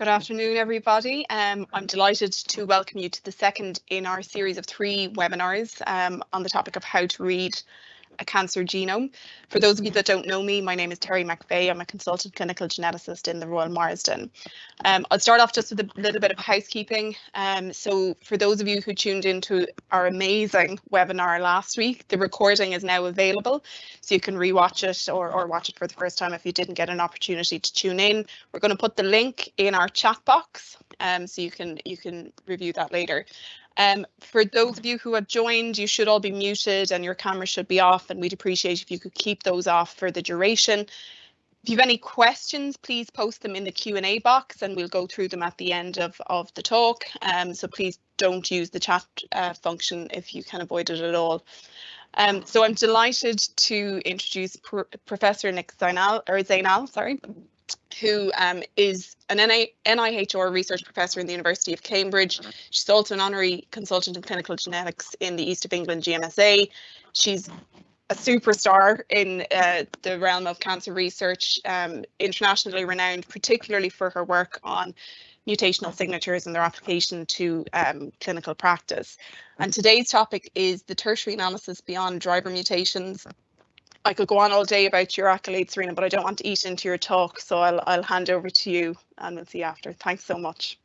Good afternoon, everybody. Um, I'm delighted to welcome you to the second in our series of three webinars um, on the topic of how to read a cancer genome. For those of you that don't know me, my name is Terry McVeigh. I'm a consultant clinical geneticist in the Royal Marsden. Um, I'll start off just with a little bit of housekeeping. Um, so for those of you who tuned into our amazing webinar last week, the recording is now available, so you can rewatch it or, or watch it for the first time if you didn't get an opportunity to tune in. We're going to put the link in our chat box, um, so you can you can review that later. Um, for those of you who have joined, you should all be muted and your camera should be off and we'd appreciate if you could keep those off for the duration. If you have any questions, please post them in the Q&A box and we'll go through them at the end of, of the talk. Um, so please don't use the chat uh, function if you can avoid it at all. Um, so I'm delighted to introduce Pro Professor Nik-Zainal, or Zainal, sorry, who um, is an NIHR research professor in the University of Cambridge. She's also an honorary consultant in clinical genetics in the East of England GMSA. She's a superstar in uh, the realm of cancer research, um, internationally renowned, particularly for her work on mutational signatures and their application to um, clinical practice. And today's topic is the tertiary analysis beyond driver mutations I could go on all day about your accolades, Serena, but I don't want to eat into your talk, so I'll, I'll hand over to you and we'll see after. Thanks so much.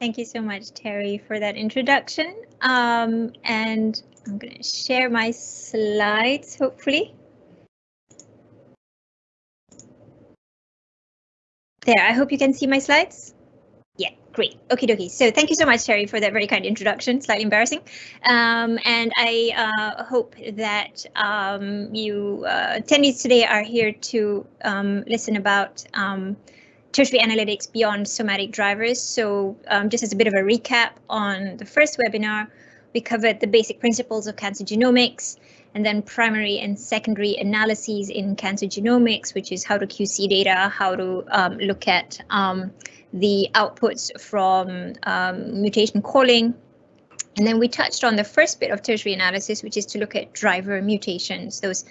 Thank you so much, Terry, for that introduction. Um, and I'm going to share my slides, hopefully. There, I hope you can see my slides. Great. Okay, dokie. So thank you so much, Terry, for that very kind introduction. Slightly embarrassing. Um, and I uh, hope that um, you uh, attendees today are here to um, listen about um, tertiary analytics beyond somatic drivers. So um, just as a bit of a recap on the first webinar, we covered the basic principles of cancer genomics and then primary and secondary analyses in cancer genomics, which is how to QC data, how to um, look at the outputs from um, mutation calling. And then we touched on the first bit of tertiary analysis, which is to look at driver mutations, those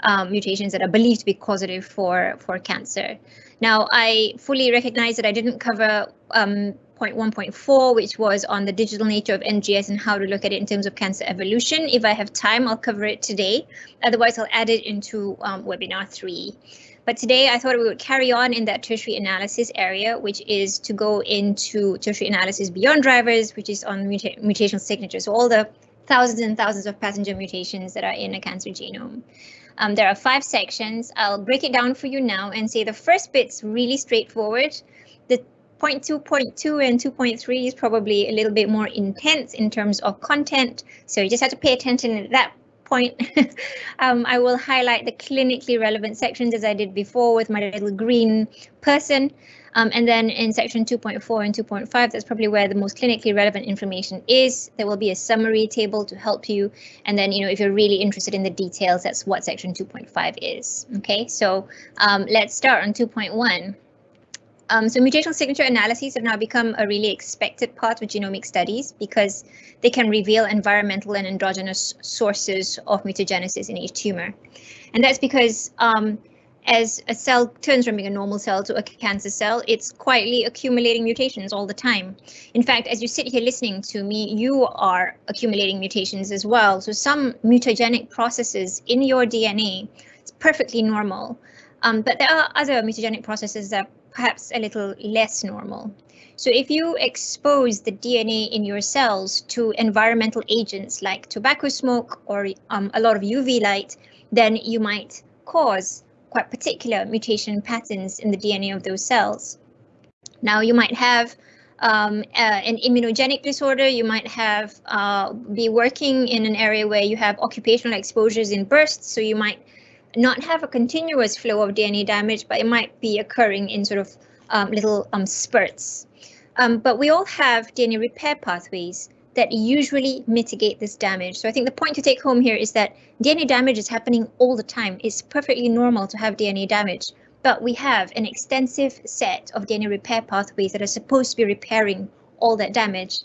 um, mutations that are believed to be causative for, for cancer. Now, I fully recognize that I didn't cover um, point 1.4, which was on the digital nature of NGS and how to look at it in terms of cancer evolution. If I have time, I'll cover it today. Otherwise, I'll add it into um, webinar three. But today I thought we would carry on in that tertiary analysis area, which is to go into tertiary analysis beyond drivers, which is on muta mutational signatures, so all the thousands and thousands of passenger mutations that are in a cancer genome. Um, there are five sections. I'll break it down for you now and say the first bit's really straightforward. The 0.2.2 and 2.3 is probably a little bit more intense in terms of content, so you just have to pay attention at that point, um, I will highlight the clinically relevant sections as I did before with my little green person. Um, and then in section 2.4 and 2.5, that's probably where the most clinically relevant information is. There will be a summary table to help you. And then, you know, if you're really interested in the details, that's what section 2.5 is. OK, so um, let's start on 2.1. Um, so mutational signature analyses have now become a really expected part of genomic studies because they can reveal environmental and endogenous sources of mutagenesis in each tumor. And that's because um, as a cell turns from being a normal cell to a cancer cell, it's quietly accumulating mutations all the time. In fact, as you sit here listening to me, you are accumulating mutations as well. So some mutagenic processes in your DNA, it's perfectly normal. Um, but there are other mutagenic processes that perhaps a little less normal. So if you expose the DNA in your cells to environmental agents like tobacco smoke or um, a lot of UV light, then you might cause quite particular mutation patterns in the DNA of those cells. Now you might have um, uh, an immunogenic disorder, you might have uh, be working in an area where you have occupational exposures in bursts, so you might not have a continuous flow of DNA damage, but it might be occurring in sort of um, little um, spurts. Um, but we all have DNA repair pathways that usually mitigate this damage. So I think the point to take home here is that DNA damage is happening all the time. It's perfectly normal to have DNA damage, but we have an extensive set of DNA repair pathways that are supposed to be repairing all that damage.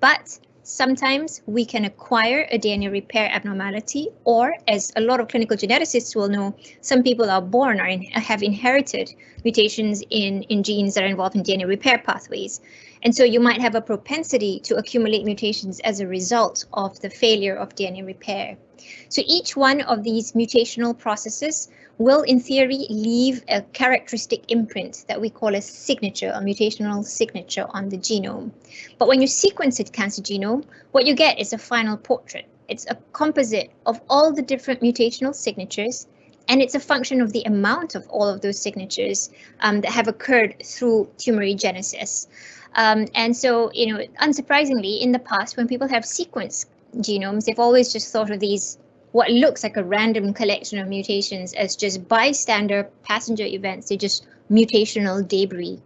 But sometimes we can acquire a DNA repair abnormality, or as a lot of clinical geneticists will know, some people are born or in, have inherited mutations in, in genes that are involved in DNA repair pathways. And so you might have a propensity to accumulate mutations as a result of the failure of DNA repair. So each one of these mutational processes will in theory leave a characteristic imprint that we call a signature, a mutational signature on the genome. But when you sequence a cancer genome, what you get is a final portrait. It's a composite of all the different mutational signatures, and it's a function of the amount of all of those signatures um, that have occurred through tumorigenesis. Um, and so, you know, unsurprisingly, in the past, when people have sequenced genomes, they've always just thought of these what looks like a random collection of mutations as just bystander passenger events. They're just mutational debris.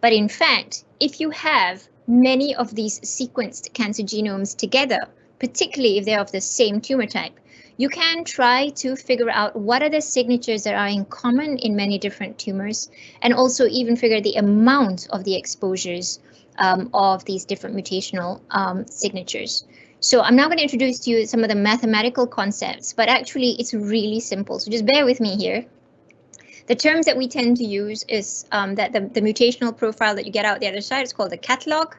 But in fact, if you have many of these sequenced cancer genomes together, particularly if they're of the same tumor type, you can try to figure out what are the signatures that are in common in many different tumors, and also even figure the amount of the exposures um, of these different mutational um, signatures. So I'm now going to introduce to you some of the mathematical concepts, but actually it's really simple. So just bear with me here. The terms that we tend to use is um, that the, the, mutational profile that you get out the other side is called the catalog.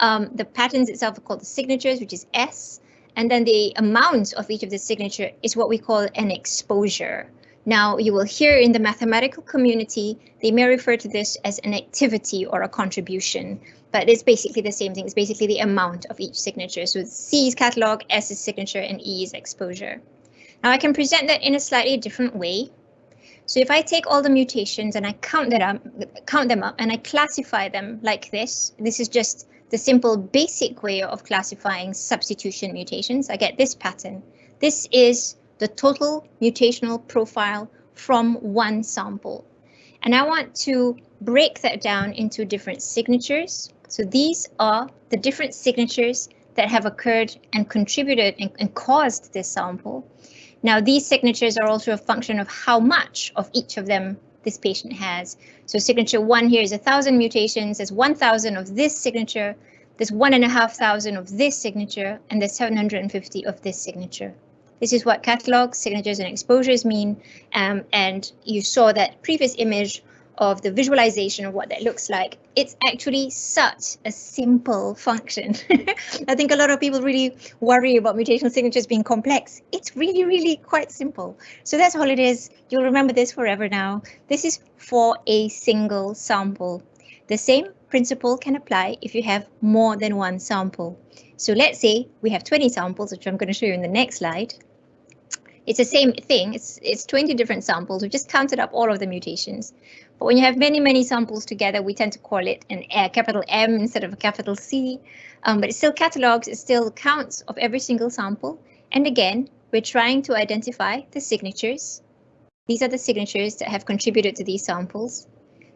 Um, the patterns itself are called the signatures, which is S. And then the amount of each of the signature is what we call an exposure. Now you will hear in the mathematical community, they may refer to this as an activity or a contribution but it's basically the same thing. It's basically the amount of each signature. So C is catalog, S is signature, and E is exposure. Now I can present that in a slightly different way. So if I take all the mutations and I count that up, count them up and I classify them like this, this is just the simple basic way of classifying substitution mutations. I get this pattern. This is the total mutational profile from one sample. And I want to break that down into different signatures. So these are the different signatures that have occurred and contributed and, and, caused this sample. Now these signatures are also a function of how much of each of them this patient has. So signature one here is a thousand mutations, there's 1,000 of this signature, there's one and a half thousand of this signature, and there's 750 of this signature. This is what catalog, signatures, and exposures mean. Um, and you saw that previous image of the visualization of what that looks like, it's actually such a simple function. I think a lot of people really worry about mutational signatures being complex. It's really, really quite simple. So that's all it is. You'll remember this forever now. This is for a single sample. The same principle can apply if you have more than one sample. So let's say we have 20 samples, which I'm going to show you in the next slide. It's the same thing. It's, it's 20 different samples. We've just counted up all of the mutations. But when you have many, many samples together, we tend to call it an a capital M instead of a capital C. Um, but it still catalogs, it still counts of every single sample. And again, we're trying to identify the signatures. These are the signatures that have contributed to these samples.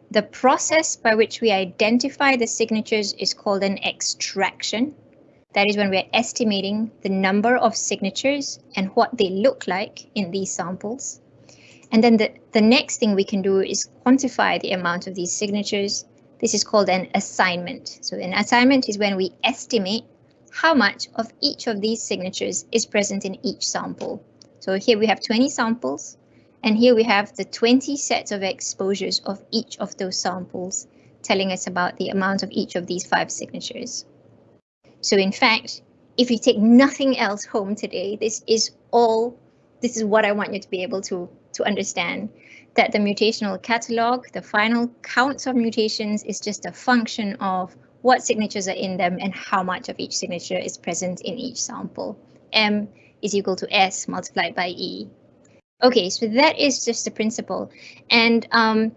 The process by which we identify the signatures is called an extraction. That is when we're estimating the number of signatures and what they look like in these samples. And then the, the next thing we can do is quantify the amount of these signatures. This is called an assignment. So an assignment is when we estimate how much of each of these signatures is present in each sample. So here we have 20 samples, and here we have the 20 sets of exposures of each of those samples, telling us about the amount of each of these five signatures. So in fact, if you take nothing else home today, this is all, this is what I want you to be able to, to understand that the mutational catalog, the final counts of mutations is just a function of what signatures are in them and how much of each signature is present in each sample. M is equal to S multiplied by E. Okay, so that is just the principle. And um,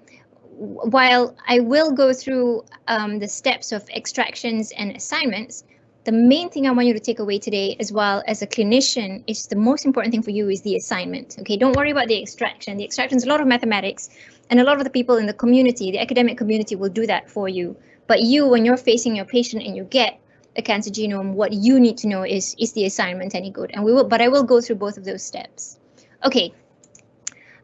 while I will go through um, the steps of extractions and assignments, the main thing I want you to take away today, as well as a clinician, is the most important thing for you is the assignment. Okay, don't worry about the extraction. The extraction is a lot of mathematics, and a lot of the people in the community, the academic community, will do that for you. But you, when you're facing your patient and you get a cancer genome, what you need to know is is the assignment any good? And we will, but I will go through both of those steps. Okay.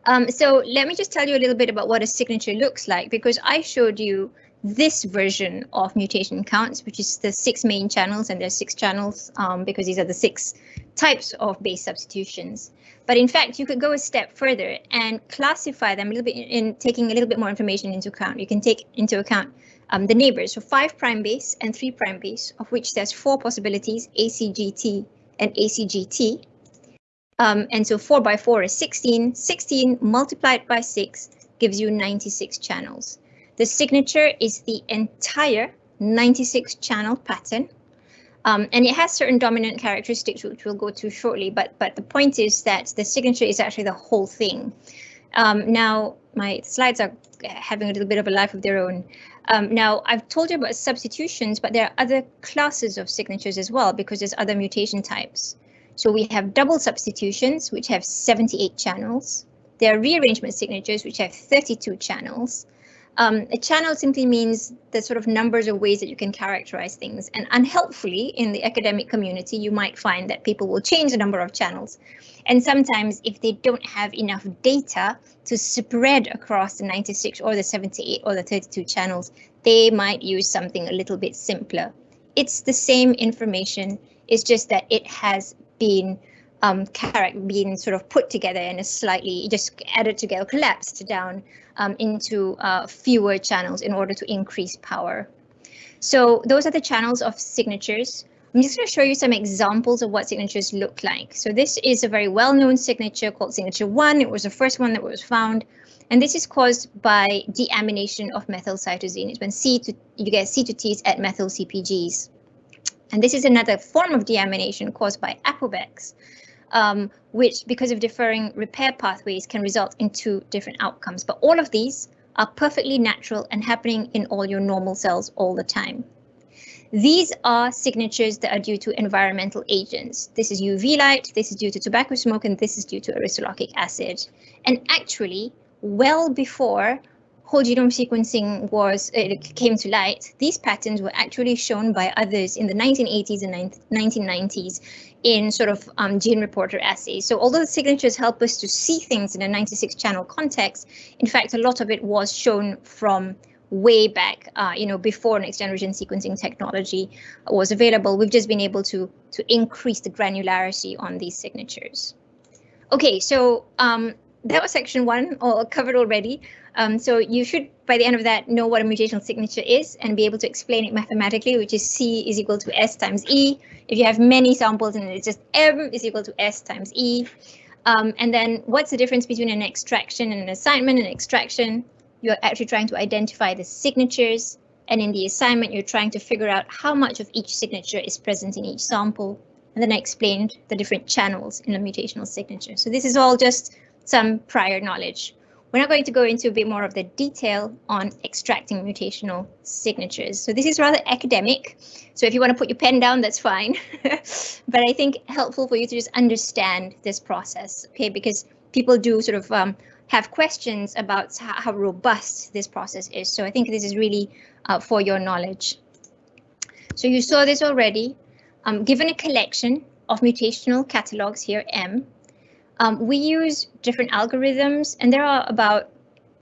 Um, so let me just tell you a little bit about what a signature looks like, because I showed you this version of mutation counts, which is the six main channels, and there's six channels um, because these are the six types of base substitutions. But in fact, you could go a step further and classify them a little bit in taking a little bit more information into account. You can take into account um, the neighbors, so five prime base and three prime base, of which there's four possibilities, ACGT and ACGT. Um, and so 4 by 4 is 16. 16 multiplied by 6 gives you 96 channels. The signature is the entire 96 channel pattern. Um, and it has certain dominant characteristics, which we'll go to shortly. But, but the point is that the signature is actually the whole thing. Um, now, my slides are having a little bit of a life of their own. Um, now, I've told you about substitutions, but there are other classes of signatures as well, because there's other mutation types. So we have double substitutions, which have 78 channels. There are rearrangement signatures, which have 32 channels. Um, a channel simply means the sort of numbers of ways that you can characterize things. And unhelpfully, in the academic community, you might find that people will change the number of channels. And sometimes if they don't have enough data to spread across the 96 or the 78 or the 32 channels, they might use something a little bit simpler. It's the same information, it's just that it has been um, being sort of put together in a slightly just added together, collapsed down um, into uh, fewer channels in order to increase power. So those are the channels of signatures. I'm just going to show you some examples of what signatures look like. So this is a very well-known signature called signature 1. It was the first one that was found. And this is caused by deamination of methyl cytosine. It's when C to, you get C to Ts at methyl CpGs. And this is another form of deamination caused by APOBECs, um, which because of differing repair pathways can result in two different outcomes. But all of these are perfectly natural and happening in all your normal cells all the time. These are signatures that are due to environmental agents. This is UV light, this is due to tobacco smoke, and this is due to aristolochic acid. And actually, well before whole genome sequencing was it came to light, these patterns were actually shown by others in the 1980s and 1990s in sort of um, gene reporter assays. So although the signatures help us to see things in a 96 channel context, in fact, a lot of it was shown from way back, uh, you know, before next generation sequencing technology was available. We've just been able to to increase the granularity on these signatures. Okay, so um, that was section one, all covered already. Um, so you should, by the end of that, know what a mutational signature is and be able to explain it mathematically, which is C is equal to S times E. If you have many samples and it's just M is equal to S times E. Um, and then what's the difference between an extraction and an assignment? An extraction, you're actually trying to identify the signatures. And in the assignment, you're trying to figure out how much of each signature is present in each sample. And then I explained the different channels in a mutational signature. So this is all just some prior knowledge. We're not going to go into a bit more of the detail on extracting mutational signatures. So this is rather academic. So if you want to put your pen down, that's fine. but I think helpful for you to just understand this process, okay? Because people do sort of um, have questions about how, how, robust this process is. So I think this is really uh, for your knowledge. So you saw this already. Um, given a collection of mutational catalogs here, M, um, we use different algorithms, and there are about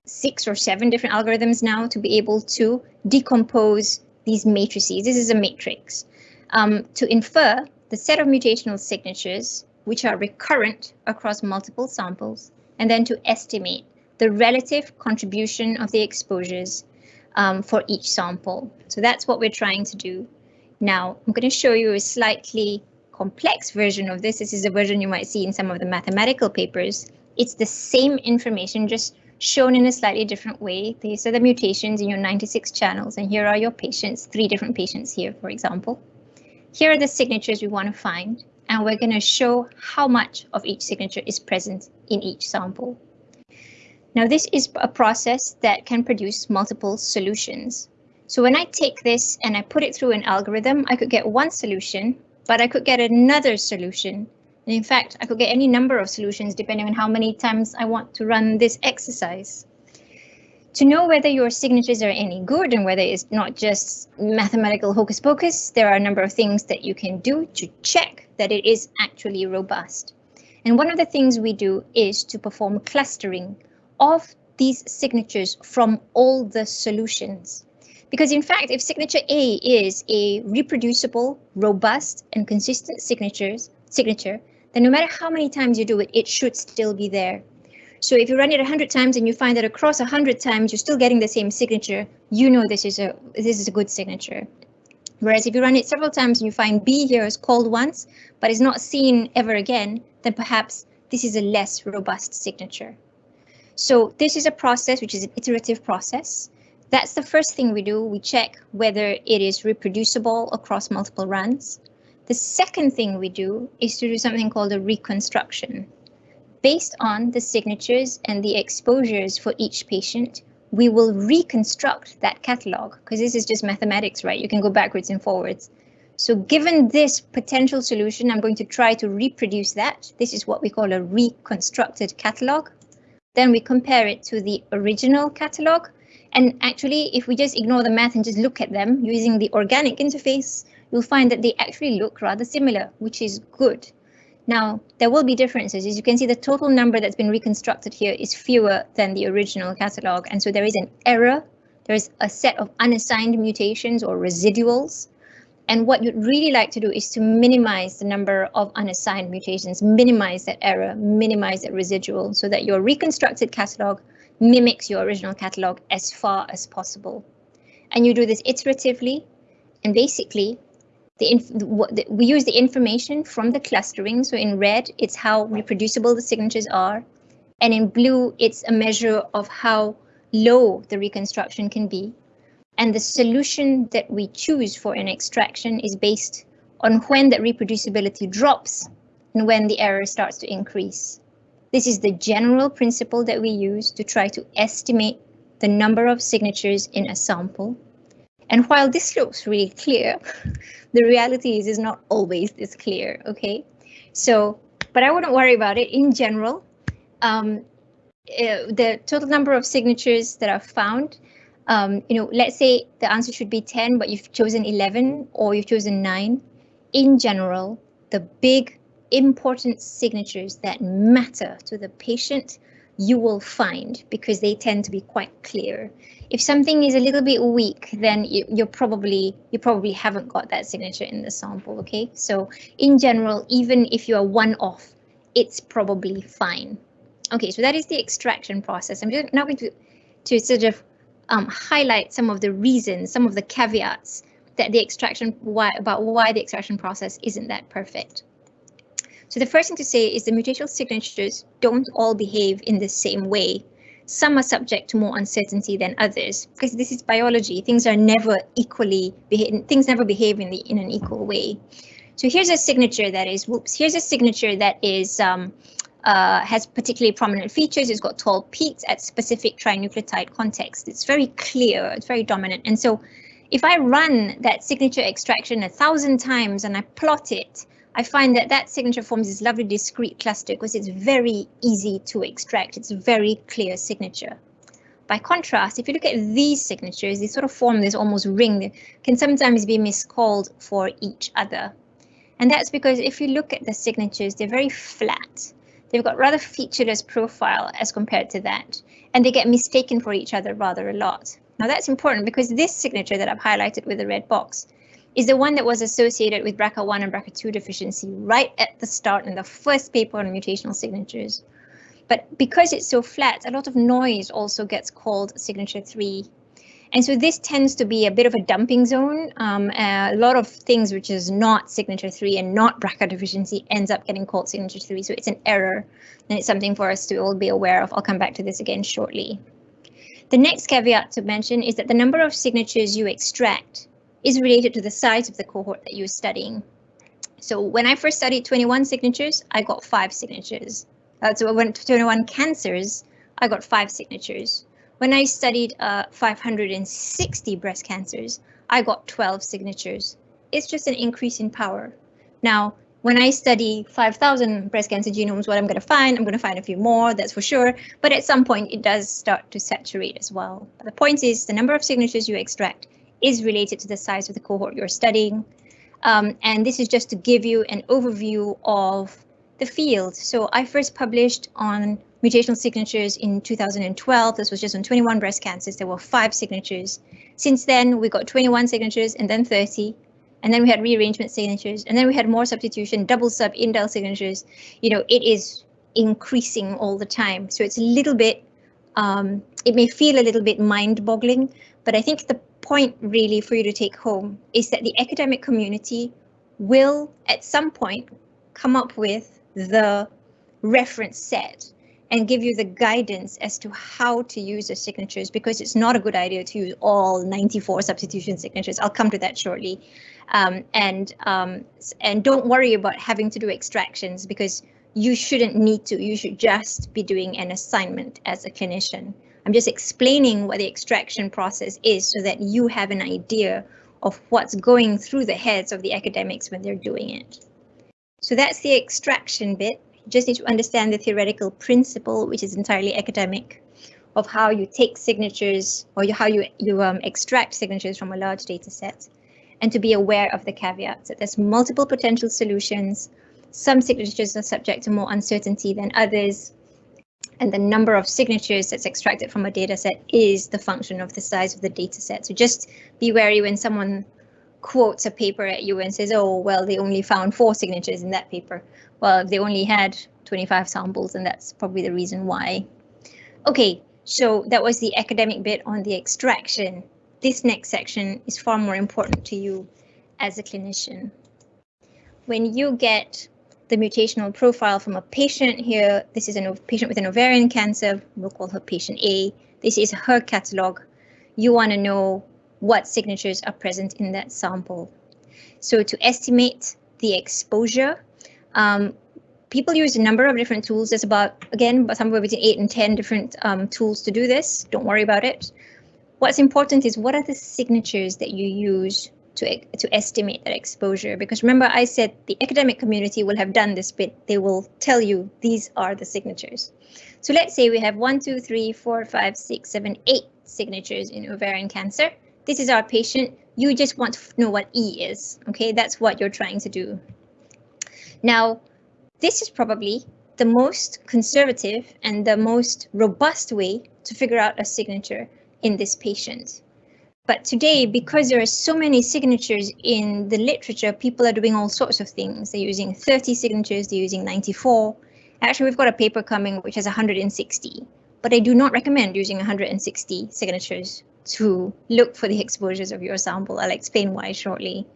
six or seven different algorithms now to be able to decompose these matrices. This is a matrix um, to infer the set of mutational signatures which are recurrent across multiple samples, and then to estimate the relative contribution of the exposures um, for each sample. So that's what we're trying to do. Now, I'm going to show you a slightly complex version of this, this is a version you might see in some of the mathematical papers, it's the same information just shown in a slightly different way. These are the mutations in your 96 channels, and here are your patients, three different patients here, for example. Here are the signatures we want to find, and we're going to show how much of each signature is present in each sample. Now, this is a process that can produce multiple solutions. So when I take this and I put it through an algorithm, I could get one solution but I could get another solution. And in fact, I could get any number of solutions depending on how many times I want to run this exercise. To know whether your signatures are any good and whether it's not just mathematical hocus pocus, there are a number of things that you can do to check that it is actually robust. And one of the things we do is to perform clustering of these signatures from all the solutions. Because in fact, if signature A is a reproducible, robust, and consistent signatures, signature, then no matter how many times you do it, it should still be there. So if you run it 100 times and you find that across 100 times you're still getting the same signature, you know this is a this is a good signature. Whereas if you run it several times and you find B here is called once, but is not seen ever again, then perhaps this is a less robust signature. So this is a process which is an iterative process. That's the first thing we do. We check whether it is reproducible across multiple runs. The second thing we do is to do something called a reconstruction. Based on the signatures and the exposures for each patient, we will reconstruct that catalog because this is just mathematics, right? You can go backwards and forwards. So given this potential solution, I'm going to try to reproduce that. This is what we call a reconstructed catalog. Then we compare it to the original catalog. And actually, if we just ignore the math and just look at them using the organic interface, you'll find that they actually look rather similar, which is good. Now, there will be differences. As you can see, the total number that's been reconstructed here is fewer than the original catalog. And so there is an error. There is a set of unassigned mutations or residuals. And what you'd really like to do is to minimize the number of unassigned mutations, minimize that error, minimize that residual so that your reconstructed catalog mimics your original catalog as far as possible. And you do this iteratively. And basically, the, the, we use the information from the clustering. So in red, it's how reproducible the signatures are. And in blue, it's a measure of how low the reconstruction can be. And the solution that we choose for an extraction is based on when that reproducibility drops and when the error starts to increase. This is the general principle that we use to try to estimate the number of signatures in a sample. And while this looks really clear, the reality is is not always this clear, okay? So, but I wouldn't worry about it in general. Um, uh, the total number of signatures that are found, um, you know, let's say the answer should be 10, but you've chosen 11 or you've chosen 9. In general, the big important signatures that matter to the patient you will find because they tend to be quite clear. If something is a little bit weak, then you, you're probably you probably haven't got that signature in the sample. OK, so in general, even if you are one off, it's probably fine. OK, so that is the extraction process. I'm just now going to to sort of um, highlight some of the reasons, some of the caveats that the extraction why about why the extraction process isn't that perfect. So the first thing to say is the mutational signatures don't all behave in the same way. Some are subject to more uncertainty than others because this is biology. Things are never equally, things never behave in, the, in an equal way. So here's a signature that is, whoops, here's a signature that is um, uh, has particularly prominent features. It's got tall peaks at specific trinucleotide context. It's very clear, it's very dominant. And so if I run that signature extraction a thousand times and I plot it, I find that that signature forms this lovely discrete cluster because it's very easy to extract. It's a very clear signature. By contrast, if you look at these signatures, they sort of form this almost ring that can sometimes be miscalled for each other. And that's because if you look at the signatures, they're very flat. They've got rather featureless profile as compared to that, and they get mistaken for each other rather a lot. Now that's important because this signature that I've highlighted with the red box is the one that was associated with BRCA1 and BRCA2 deficiency right at the start in the first paper on mutational signatures. But because it's so flat, a lot of noise also gets called signature 3. And so this tends to be a bit of a dumping zone. Um, a lot of things which is not signature 3 and not BRCA deficiency ends up getting called signature 3. So it's an error and it's something for us to all be aware of. I'll come back to this again shortly. The next caveat to mention is that the number of signatures you extract is related to the size of the cohort that you're studying. So when I first studied 21 signatures, I got five signatures. Uh, so I went to 21 cancers, I got five signatures. When I studied uh, 560 breast cancers, I got 12 signatures. It's just an increase in power. Now, when I study 5,000 breast cancer genomes, what I'm going to find, I'm going to find a few more, that's for sure. But at some point, it does start to saturate as well. But the point is the number of signatures you extract is related to the size of the cohort you're studying. Um, and this is just to give you an overview of the field. So I first published on mutational signatures in 2012. This was just on 21 breast cancers. There were five signatures. Since then, we got 21 signatures and then 30, and then we had rearrangement signatures, and then we had more substitution, double sub indel signatures. You know, it is increasing all the time. So it's a little bit, um, it may feel a little bit mind boggling, but I think the point really for you to take home is that the academic community will at some point come up with the reference set and give you the guidance as to how to use the signatures because it's not a good idea to use all 94 substitution signatures. I'll come to that shortly. Um, and um, and don't worry about having to do extractions because you shouldn't need to. You should just be doing an assignment as a clinician. I'm just explaining what the extraction process is so that you have an idea of what's going through the heads of the academics when they're doing it. So that's the extraction bit. You just need to understand the theoretical principle, which is entirely academic, of how you take signatures or how you, you um, extract signatures from a large data set, and to be aware of the caveats that there's multiple potential solutions. Some signatures are subject to more uncertainty than others, and the number of signatures that's extracted from a data set is the function of the size of the data set. So just be wary when someone quotes a paper at you and says, oh, well, they only found four signatures in that paper. Well, they only had 25 samples, and that's probably the reason why. Okay, so that was the academic bit on the extraction. This next section is far more important to you as a clinician. When you get the mutational profile from a patient here. This is a patient with an ovarian cancer. We'll call her patient A. This is her catalog. You want to know what signatures are present in that sample. So to estimate the exposure, um, people use a number of different tools. There's about, again, but somewhere between 8 and 10 different um, tools to do this. Don't worry about it. What's important is what are the signatures that you use to, to estimate that exposure. Because remember, I said the academic community will have done this bit. They will tell you these are the signatures. So let's say we have one, two, three, four, five, six, seven, eight signatures in ovarian cancer. This is our patient. You just want to know what E is. OK, that's what you're trying to do. Now, this is probably the most conservative and the most robust way to figure out a signature in this patient. But today, because there are so many signatures in the literature, people are doing all sorts of things. They're using 30 signatures, they're using 94. Actually, we've got a paper coming which has 160, but I do not recommend using 160 signatures to look for the exposures of your sample. I'll explain why shortly.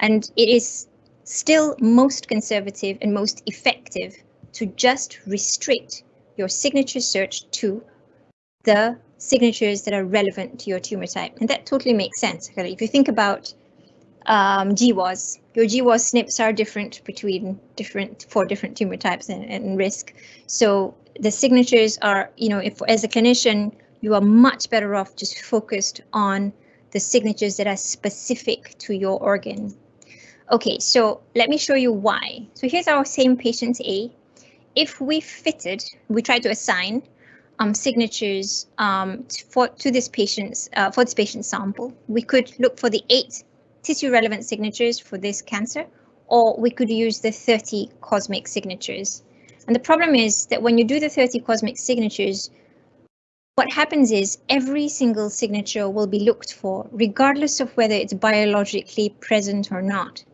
And it is still most conservative and most effective to just restrict your signature search to the signatures that are relevant to your tumor type. And that totally makes sense. Really. If you think about um, GWAS, your GWAS SNPs are different between different for different tumor types and, and risk. So the signatures are, you know, if as a clinician, you are much better off just focused on the signatures that are specific to your organ. Okay, so let me show you why. So here's our same patient A. If we fitted, we try to assign um, signatures um, for to this patient's uh, for this patient sample. We could look for the eight tissue relevant signatures for this cancer, or we could use the 30 COSMIC signatures. And the problem is that when you do the 30 COSMIC signatures, what happens is every single signature will be looked for, regardless of whether it's biologically present or not.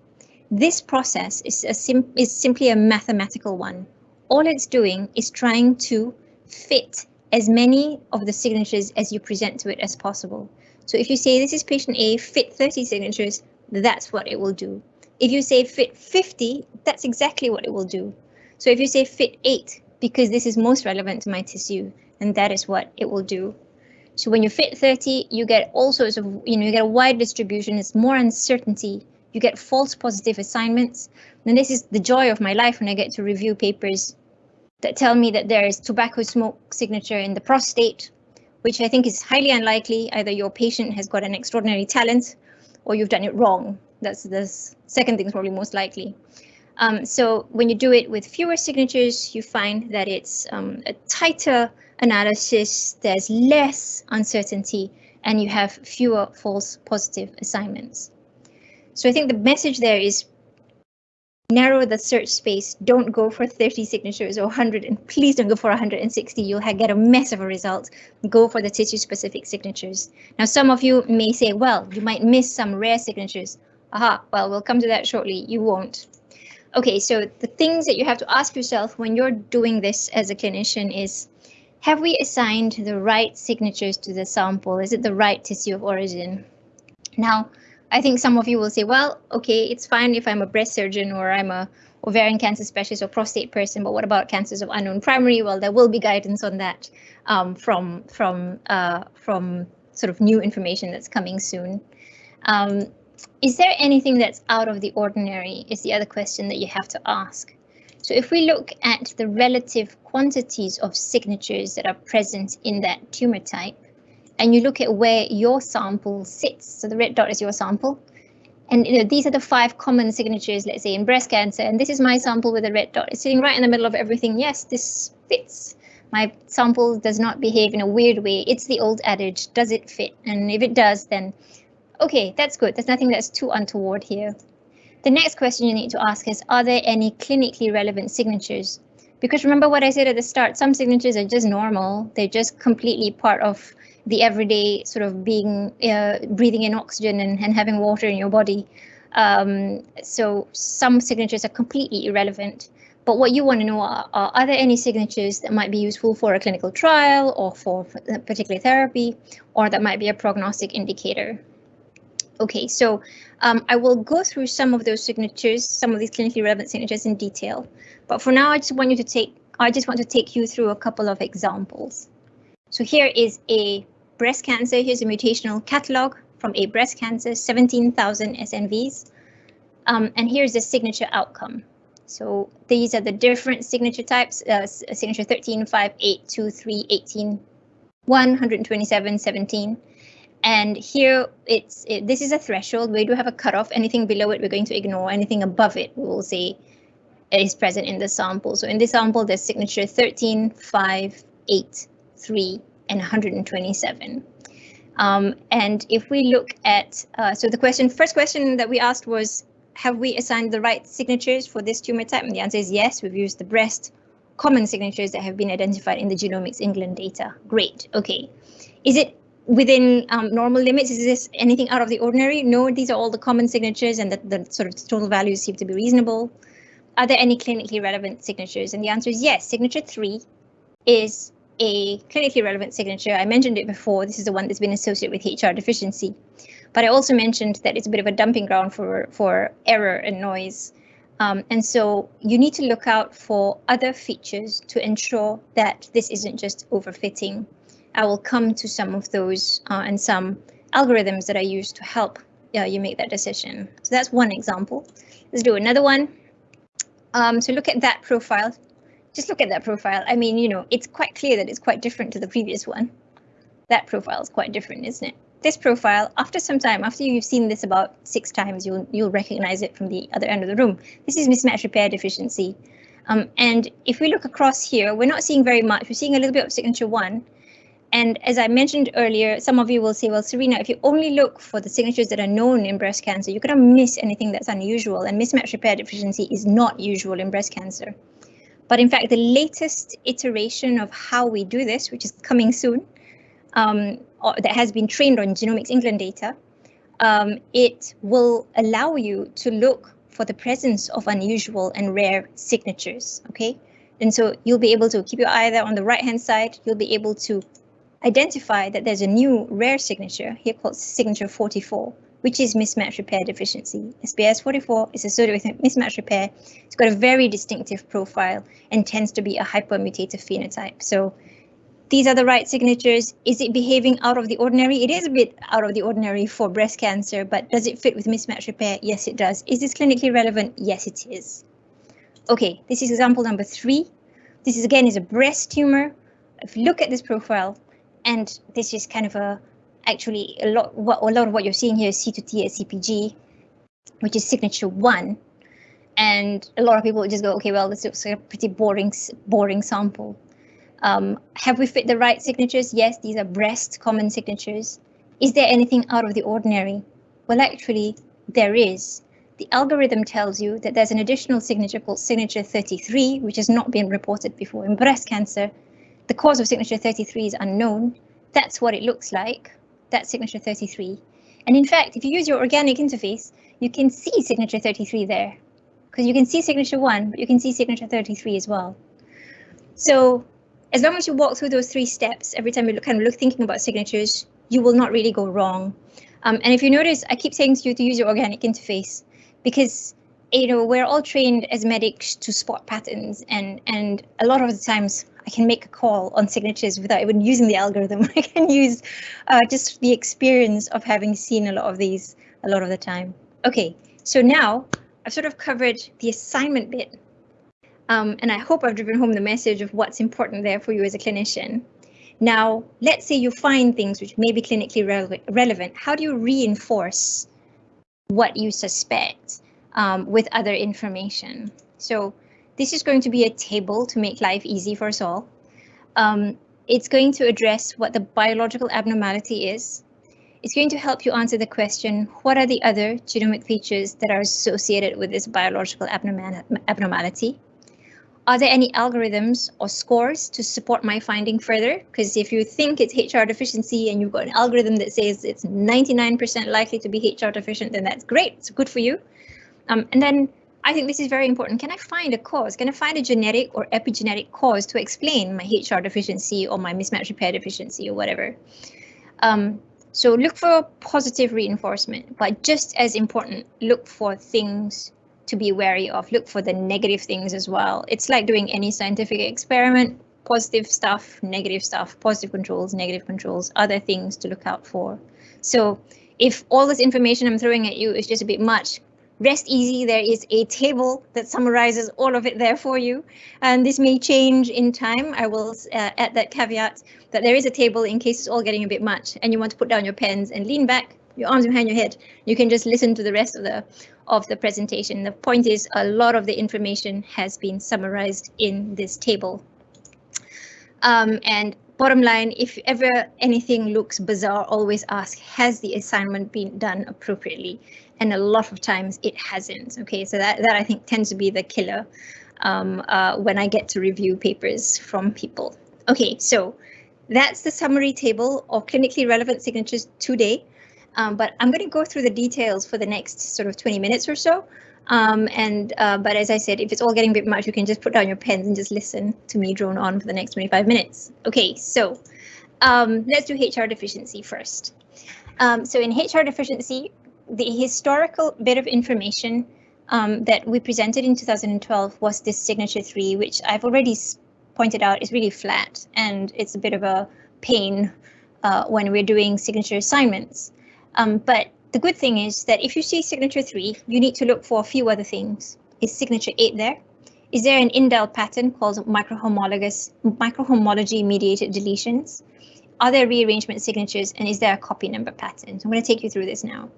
This process is, a sim is simply a mathematical one. All it's doing is trying to fit as many of the signatures as you present to it as possible. So if you say this is patient A, fit 30 signatures, that's what it will do. If you say fit 50, that's exactly what it will do. So if you say fit 8, because this is most relevant to my tissue, and that is what it will do. So when you fit 30, you get all sorts of, you know, you get a wide distribution, it's more uncertainty, you get false positive assignments. And this is the joy of my life when I get to review papers that tell me that there is tobacco smoke signature in the prostate, which I think is highly unlikely. Either your patient has got an extraordinary talent or you've done it wrong. That's the second thing is probably most likely. Um, so when you do it with fewer signatures, you find that it's um, a tighter analysis, there's less uncertainty, and you have fewer false positive assignments. So I think the message there is narrow the search space. Don't go for 30 signatures or 100 and please don't go for 160. You'll get a mess of a result. Go for the tissue specific signatures. Now, some of you may say, well, you might miss some rare signatures. Aha, well, we'll come to that shortly. You won't. Okay, so the things that you have to ask yourself when you're doing this as a clinician is, have we assigned the right signatures to the sample? Is it the right tissue of origin? Now, I think some of you will say, well, okay, it's fine if I'm a breast surgeon or I'm a ovarian cancer specialist or prostate person, but what about cancers of unknown primary? Well, there will be guidance on that um, from from uh, from sort of new information that's coming soon. Um, is there anything that's out of the ordinary is the other question that you have to ask. So if we look at the relative quantities of signatures that are present in that tumor type, and you look at where your sample sits. So the red dot is your sample. And you know, these are the five common signatures, let's say in breast cancer, and this is my sample with a red dot. It's sitting right in the middle of everything. Yes, this fits. My sample does not behave in a weird way. It's the old adage, does it fit? And if it does, then okay, that's good. There's nothing that's too untoward here. The next question you need to ask is, are there any clinically relevant signatures? Because remember what I said at the start, some signatures are just normal. They're just completely part of the everyday sort of being uh, breathing in oxygen and, and having water in your body. Um, so some signatures are completely irrelevant. But what you want to know are, are, are there any signatures that might be useful for a clinical trial or for a particular therapy, or that might be a prognostic indicator? Okay, so um, I will go through some of those signatures, some of these clinically relevant signatures in detail. But for now, I just want you to take, I just want to take you through a couple of examples. So here is a breast cancer, here's a mutational catalog from a breast cancer, 17,000 SNVs. Um, and here's the signature outcome. So these are the different signature types, uh, signature 13, 5, 8, 2, 3, 18, 127, 17. And here it's it, this is a threshold. We do have a cutoff. Anything below it, we're going to ignore. Anything above it, we will say is present in the sample. So in this sample, there's signature 13, 5, 8, 3, and 127. Um, and if we look at, uh, so the question, first question that we asked was, have we assigned the right signatures for this tumor type? And the answer is yes, we've used the breast common signatures that have been identified in the Genomics England data. Great, okay. Is it within um, normal limits? Is this anything out of the ordinary? No, these are all the common signatures and the, the sort of total values seem to be reasonable. Are there any clinically relevant signatures? And the answer is yes, signature three is a clinically relevant signature. I mentioned it before. This is the one that's been associated with HR deficiency. But I also mentioned that it's a bit of a dumping ground for, for error and noise. Um, and so you need to look out for other features to ensure that this isn't just overfitting. I will come to some of those uh, and some algorithms that I use to help uh, you make that decision. So that's one example. Let's do another one. Um, so look at that profile just look at that profile. I mean, you know, it's quite clear that it's quite different to the previous one. That profile is quite different, isn't it? This profile, after some time, after you've seen this about six times, you'll you'll recognize it from the other end of the room. This is mismatch repair deficiency. Um, and if we look across here, we're not seeing very much. We're seeing a little bit of signature one. And as I mentioned earlier, some of you will say, well, Serena, if you only look for the signatures that are known in breast cancer, you're going to miss anything that's unusual. And mismatch repair deficiency is not usual in breast cancer. But in fact, the latest iteration of how we do this, which is coming soon, um, that has been trained on Genomics England data, um, it will allow you to look for the presence of unusual and rare signatures, okay? And so you'll be able to keep your eye there on the right hand side, you'll be able to identify that there's a new rare signature here called signature 44 which is mismatch repair deficiency. SBS44 is associated with mismatch repair. It's got a very distinctive profile and tends to be a hypermutative phenotype. So these are the right signatures. Is it behaving out of the ordinary? It is a bit out of the ordinary for breast cancer, but does it fit with mismatch repair? Yes, it does. Is this clinically relevant? Yes, it is. Okay, this is example number three. This is again is a breast tumor. If you look at this profile, and this is kind of a actually a lot what a lot of what you're seeing here is C2T at CpG, which is signature one. And a lot of people just go, okay, well, this looks like a pretty boring, boring sample. Um, have we fit the right signatures? Yes, these are breast common signatures. Is there anything out of the ordinary? Well, actually, there is. the algorithm tells you that there's an additional signature called signature 33, which has not been reported before in breast cancer. The cause of signature 33 is unknown. That's what it looks like. That's signature 33. And in fact, if you use your organic interface, you can see signature 33 there because you can see signature 1, but you can see signature 33 as well. So as long as you walk through those three steps, every time you look, kind of look thinking about signatures, you will not really go wrong. Um, and if you notice, I keep saying to you to use your organic interface because you know we're all trained as medics to spot patterns and and a lot of the times I can make a call on signatures without even using the algorithm. I can use uh, just the experience of having seen a lot of these a lot of the time. Okay, so now I've sort of covered the assignment bit um, and I hope I've driven home the message of what's important there for you as a clinician. Now, let's say you find things which may be clinically rele relevant. How do you reinforce what you suspect um, with other information? So this is going to be a table to make life easy for us all. Um, it's going to address what the biological abnormality is. It's going to help you answer the question, what are the other genomic features that are associated with this biological abnormality? Are there any algorithms or scores to support my finding further? Because if you think it's HR deficiency and you've got an algorithm that says it's 99% likely to be HR deficient, then that's great. It's good for you. Um, and then I think this is very important. Can I find a cause? Can I find a genetic or epigenetic cause to explain my HR deficiency or my mismatch repair deficiency or whatever? Um, so look for positive reinforcement, but just as important, look for things to be wary of. Look for the negative things as well. It's like doing any scientific experiment, positive stuff, negative stuff, positive controls, negative controls, other things to look out for. So if all this information I'm throwing at you is just a bit much, rest easy. There is a table that summarizes all of it there for you. And this may change in time. I will uh, add that caveat that there is a table in case it's all getting a bit much and you want to put down your pens and lean back, your arms behind your head. You can just listen to the rest of the of the presentation. The point is a lot of the information has been summarized in this table. Um, and bottom line, if ever anything looks bizarre, always ask, has the assignment been done appropriately? And a lot of times it hasn't. Okay, so that, that I think tends to be the killer um, uh, when I get to review papers from people. Okay, so that's the summary table of clinically relevant signatures today. Um, but I'm going to go through the details for the next sort of 20 minutes or so. Um, and uh, but as I said, if it's all getting a bit much, you can just put down your pens and just listen to me drone on for the next 25 minutes. Okay, so um, let's do HR deficiency first. Um, so in HR deficiency, the historical bit of information um, that we presented in 2012 was this signature three, which I've already pointed out is really flat and it's a bit of a pain uh, when we're doing signature assignments. Um, but the good thing is that if you see signature 3, you need to look for a few other things. Is signature 8 there? Is there an indel pattern called microhomologous microhomology mediated deletions? Are there rearrangement signatures and is there a copy number pattern? So I'm going to take you through this now.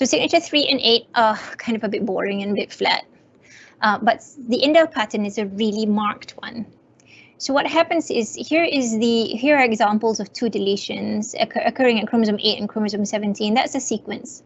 So signature 3 and 8 are kind of a bit boring and a bit flat, uh, but the indel pattern is a really marked one. So what happens is here is the here are examples of two deletions occur, occurring at chromosome 8 and chromosome 17. That's a sequence.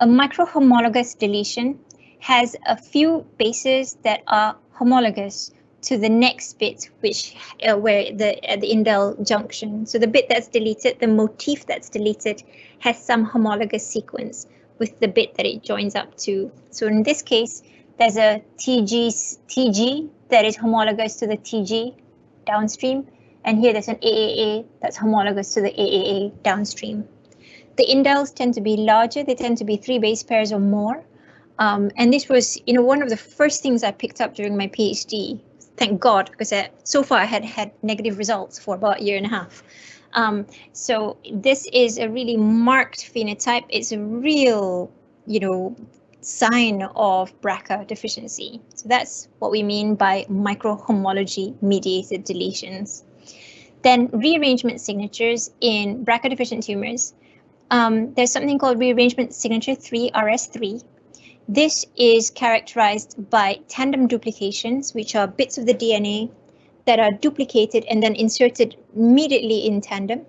A microhomologous deletion has a few bases that are homologous to the next bit, which uh, where the at the indel junction. So the bit that's deleted, the motif that's deleted, has some homologous sequence with the bit that it joins up to. So in this case, there's a TG TG that is homologous to the TG downstream. And here there's an AAA that's homologous to the AAA downstream. The indels tend to be larger. They tend to be three base pairs or more. Um, and this was, you know, one of the first things I picked up during my PhD. Thank God, because I, so far I had had negative results for about a year and a half. Um, so this is a really marked phenotype. It's a real, you know, sign of BRCA deficiency. So that's what we mean by microhomology mediated deletions. Then rearrangement signatures in BRCA deficient tumors. Um, there's something called rearrangement signature 3, RS3. This is characterized by tandem duplications, which are bits of the DNA that are duplicated and then inserted immediately in tandem.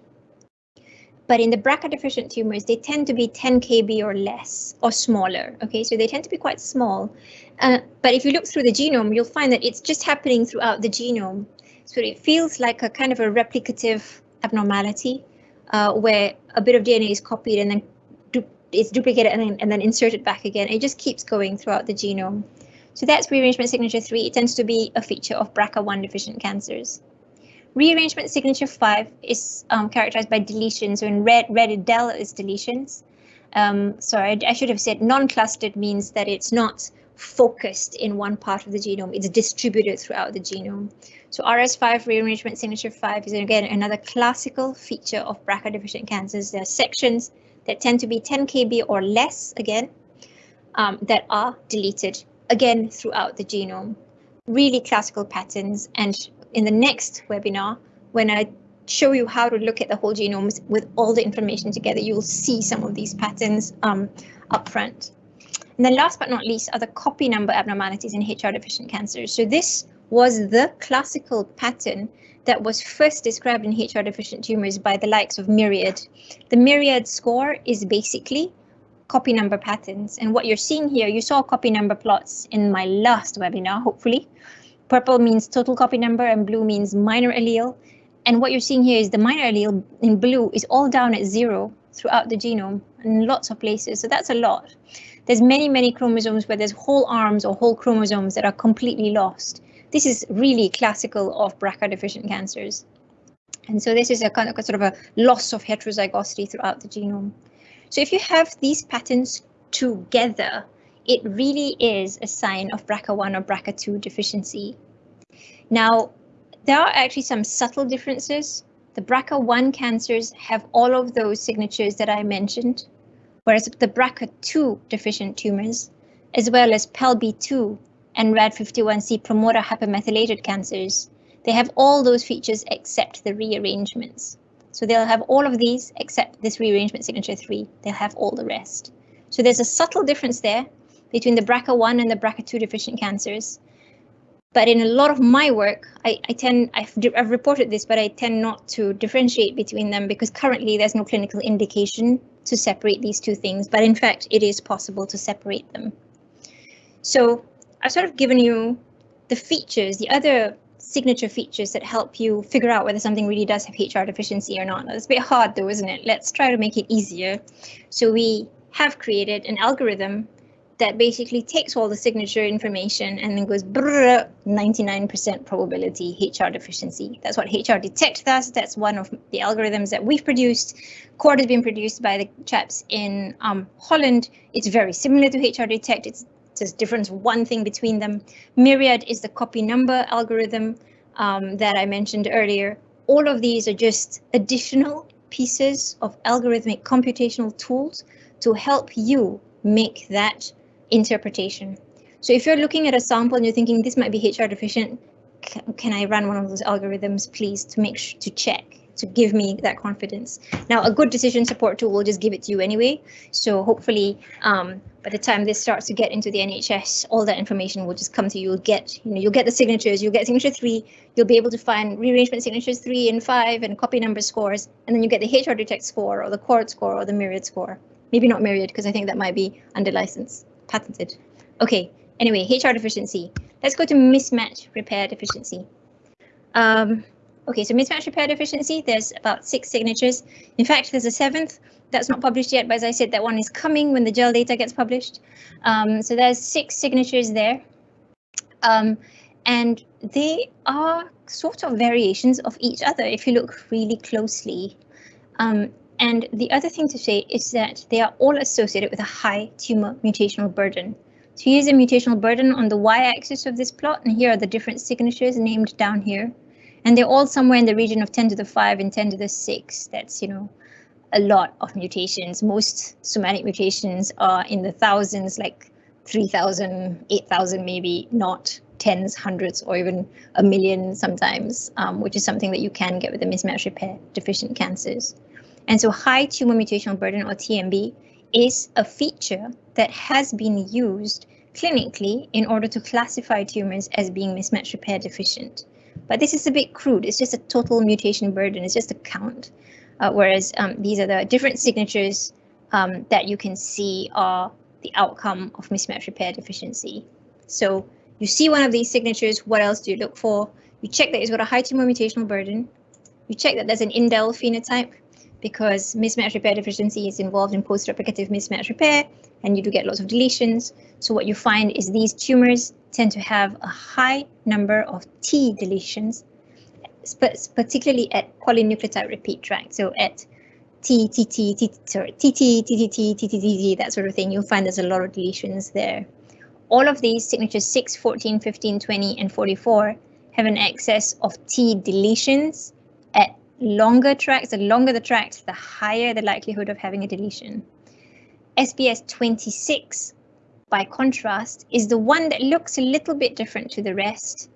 but in the BRCA deficient tumors, they tend to be 10 kb or less or smaller. Okay, so they tend to be quite small. Uh, but if you look through the genome, you'll find that it's just happening throughout the genome. So it feels like a kind of a replicative abnormality uh, where a bit of DNA is copied and then du it's duplicated and then, and then inserted back again. It just keeps going throughout the genome. So that's rearrangement signature 3. It tends to be a feature of BRCA1 deficient cancers. Rearrangement signature 5 is um, characterized by deletions. So in red, red del is deletions. Um, sorry, I, I should have said non-clustered means that it's not focused in one part of the genome. It's distributed throughout the genome. So RS5 rearrangement signature 5 is again another classical feature of BRCA deficient cancers. There are sections that tend to be 10 kb or less again um, that are deleted again throughout the genome. Really classical patterns and in the next webinar, when I show you how to look at the whole genome with all the information together, you'll see some of these patterns um, up front. And then last but not least are the copy number abnormalities in HR deficient cancers. So this was the classical pattern that was first described in HR deficient tumors by the likes of Myriad. The Myriad score is basically copy number patterns. And what you're seeing here, you saw copy number plots in my last webinar, hopefully. Purple means total copy number and blue means minor allele. And what you're seeing here is the minor allele in blue is all down at zero throughout the genome in lots of places. So that's a lot. There's many, many chromosomes where there's whole arms or whole chromosomes that are completely lost. This is really classical of BRCA deficient cancers. And so this is a kind of a sort of a loss of heterozygosity throughout the genome. So if you have these patterns together, it really is a sign of BRCA1 or BRCA2 deficiency. Now, there are actually some subtle differences. The BRCA1 cancers have all of those signatures that I mentioned, whereas the BRCA2 deficient tumors, as well as PALB2 and RAD51C promoter hypermethylated cancers, they have all those features except the rearrangements. So they'll have all of these except this rearrangement signature 3. They'll have all the rest. So there's a subtle difference there between the BRCA1 and the BRCA2 deficient cancers. But in a lot of my work, I, I tend, I've, I've reported this, but I tend not to differentiate between them because currently there's no clinical indication to separate these two things. But in fact, it is possible to separate them. So I've sort of given you the features, the other signature features that help you figure out whether something really does have HR deficiency or not. It's a bit hard though, isn't it? Let's try to make it easier. So we have created an algorithm that basically takes all the signature information and then goes 99% probability HR deficiency. That's what HRDetect does. That's one of the algorithms that we've produced. CHORD has been produced by the chaps in um, Holland. It's very similar to HRDetect. It's just difference one thing between them. Myriad is the copy number algorithm um, that I mentioned earlier. All of these are just additional pieces of algorithmic computational tools to help you make that interpretation. So if you're looking at a sample and you're thinking this might be HR deficient, can I run one of those algorithms, please, to make to check to give me that confidence. Now, a good decision support tool will just give it to you anyway. So hopefully, um, by the time this starts to get into the NHS, all that information will just come to you. You'll get, you know, you'll get the signatures. You'll get signature three. You'll be able to find rearrangement signatures three and five and copy number scores, and then you get the HRDetect score or the CHORD score or the Myriad score. Maybe not Myriad because I think that might be under license, patented. Okay. Anyway, HR deficiency. Let's go to mismatch repair deficiency. Um, Okay, so mismatch repair deficiency, there's about six signatures. In fact, there's a seventh that's not published yet, but as I said, that one is coming when the GEL data gets published. Um, so there's six signatures there. Um, and they are sort of variations of each other if you look really closely. Um, and the other thing to say is that they are all associated with a high tumor mutational burden. So here's a mutational burden on the y-axis of this plot, and here are the different signatures named down here. And they're all somewhere in the region of 10 to the 5 and 10 to the 6. That's, you know, a lot of mutations. Most somatic mutations are in the thousands, like 3,000, 8,000, maybe not tens, hundreds, or even a million sometimes, um, which is something that you can get with the mismatch repair deficient cancers. And so high tumor mutational burden or TMB is a feature that has been used clinically in order to classify tumors as being mismatch repair deficient. But this is a bit crude. It's just a total mutation burden. It's just a count. uh, whereas um, these are the different signatures um, that you can see are the outcome of mismatch repair deficiency. So you see one of these signatures, what else do you look for? You check that it's got a high tumor mutational burden. You check that there's an indel phenotype because mismatch repair deficiency is involved in post-replicative mismatch repair and you do get lots of deletions. So what you find is these tumors tend to have a high number of T deletions, particularly at polynucleotide repeat track. So at T, T, T, T, sorry, T, T, T, T, T, T, T, T, that sort of thing, you'll find there's a lot of deletions there. All of these signatures 6, 14, 15, 20, and 44 have an excess of T deletions at longer tracks. The longer the tract, the higher the likelihood of having a deletion. SBS 26, by contrast, is the one that looks a little bit different to the rest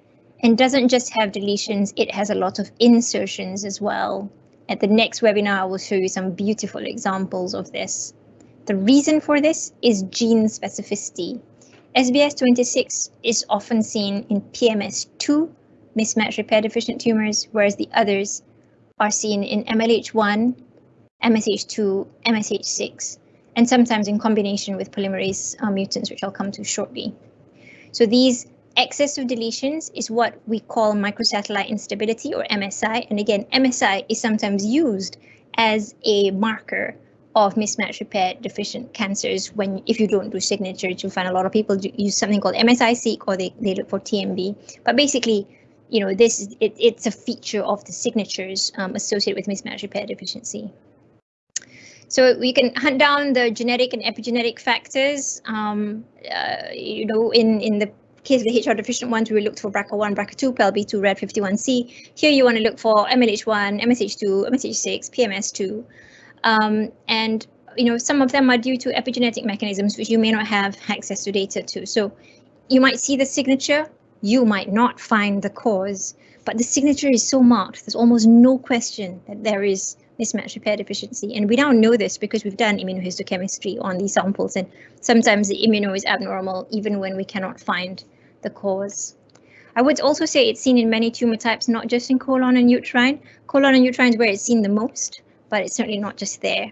and doesn't just have deletions, it has a lot of insertions as well. At the next webinar, I will show you some beautiful examples of this. The reason for this is gene specificity. SBS 26 is often seen in PMS2 mismatch repair deficient tumors, whereas the others are seen in MLH1, MSH2, MSH6, and sometimes in combination with polymerase uh, mutants, which I'll come to shortly. So these excess of deletions is what we call microsatellite instability or MSI. And again, MSI is sometimes used as a marker of mismatch repair deficient cancers when if you don't do signatures, you'll find a lot of people use something called MSI-seq or they, they look for TMB. But basically, you know, this is it, it's a feature of the signatures um, associated with mismatch repair deficiency. So we can hunt down the genetic and epigenetic factors. Um, uh, you know, in in the case of the HR deficient ones, we looked for BRCA1, BRCA2, PALB2, RAD51C. Here you want to look for MLH1, MSH2, MSH6, PMS2. Um, and you know, some of them are due to epigenetic mechanisms which you may not have access to data to. So you might see the signature, you might not find the cause, but the signature is so marked, there's almost no question that there is mismatch repair deficiency. And we now know this because we've done immunohistochemistry on these samples, and sometimes the immuno is abnormal even when we cannot find the cause. I would also say it's seen in many tumor types, not just in colon and uterine. Colon and uterine is where it's seen the most, but it's certainly not just there.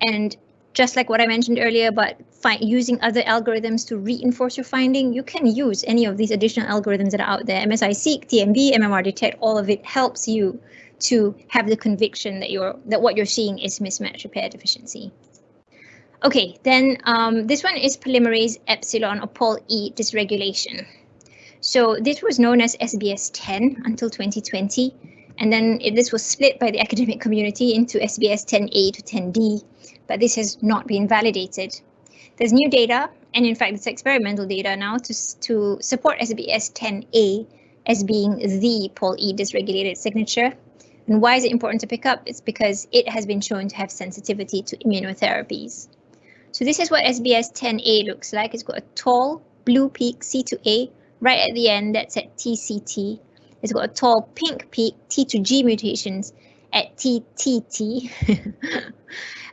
And just like what I mentioned earlier about using other algorithms to reinforce your finding, you can use any of these additional algorithms that are out there. MSI-seq, TMB, MMRDetect, all of it helps you to have the conviction that you're that what you're seeing is mismatch repair deficiency. Okay, then um, this one is polymerase epsilon or Pol E dysregulation. So this was known as SBS 10 until 2020. And then it, this was split by the academic community into SBS 10A to 10D, but this has not been validated. There's new data, and in fact, it's experimental data now to, to support SBS 10A as being the Pol E dysregulated signature. And why is it important to pick up? It's because it has been shown to have sensitivity to immunotherapies. So this is what SBS 10A looks like. It's got a tall blue peak C2A right at the end that's at TCT it's got a tall pink peak, T to G mutations at TTT.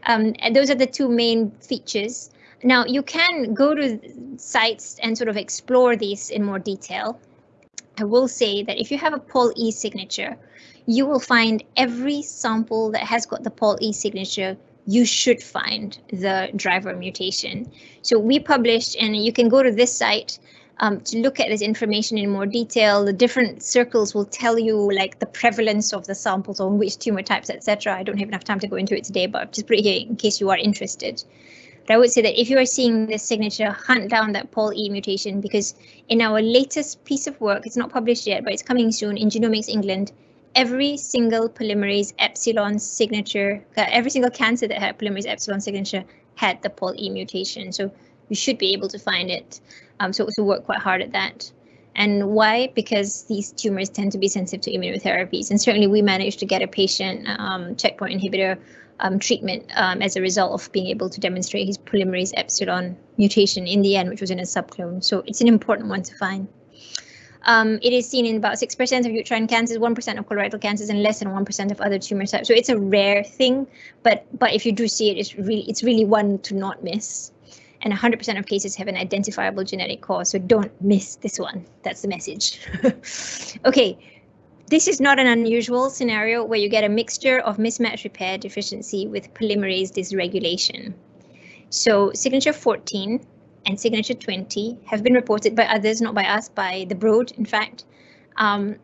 um, and those are the two main features. Now you can go to sites and sort of explore these in more detail. I will say that if you have a Pol E signature, you will find every sample that has got the Pol E signature you should find the driver mutation. So we published, and you can go to this site um, to look at this information in more detail. The different circles will tell you like the prevalence of the samples on which tumor types, etc. I don't have enough time to go into it today, but I've just put it here in case you are interested. But I would say that if you are seeing this signature, hunt down that Pol E mutation because in our latest piece of work, it's not published yet, but it's coming soon in Genomics England, every single polymerase epsilon signature, uh, every single cancer that had polymerase epsilon signature had the Pol E mutation. So you should be able to find it. Um, so to work quite hard at that. And why? Because these tumors tend to be sensitive to immunotherapies. And certainly we managed to get a patient um, checkpoint inhibitor um, treatment um, as a result of being able to demonstrate his polymerase epsilon mutation in the end, which was in a subclone. So it's an important one to find. Um, it is seen in about 6% of uterine cancers, 1% of colorectal cancers, and less than 1% of other tumor types. So it's a rare thing, but but if you do see it, it's really it's really one to not miss and 100% of cases have an identifiable genetic cause. So don't miss this one. That's the message. okay, this is not an unusual scenario where you get a mixture of mismatch repair deficiency with polymerase dysregulation. So signature 14 and signature 20 have been reported by others, not by us, by the Broad, in fact, um,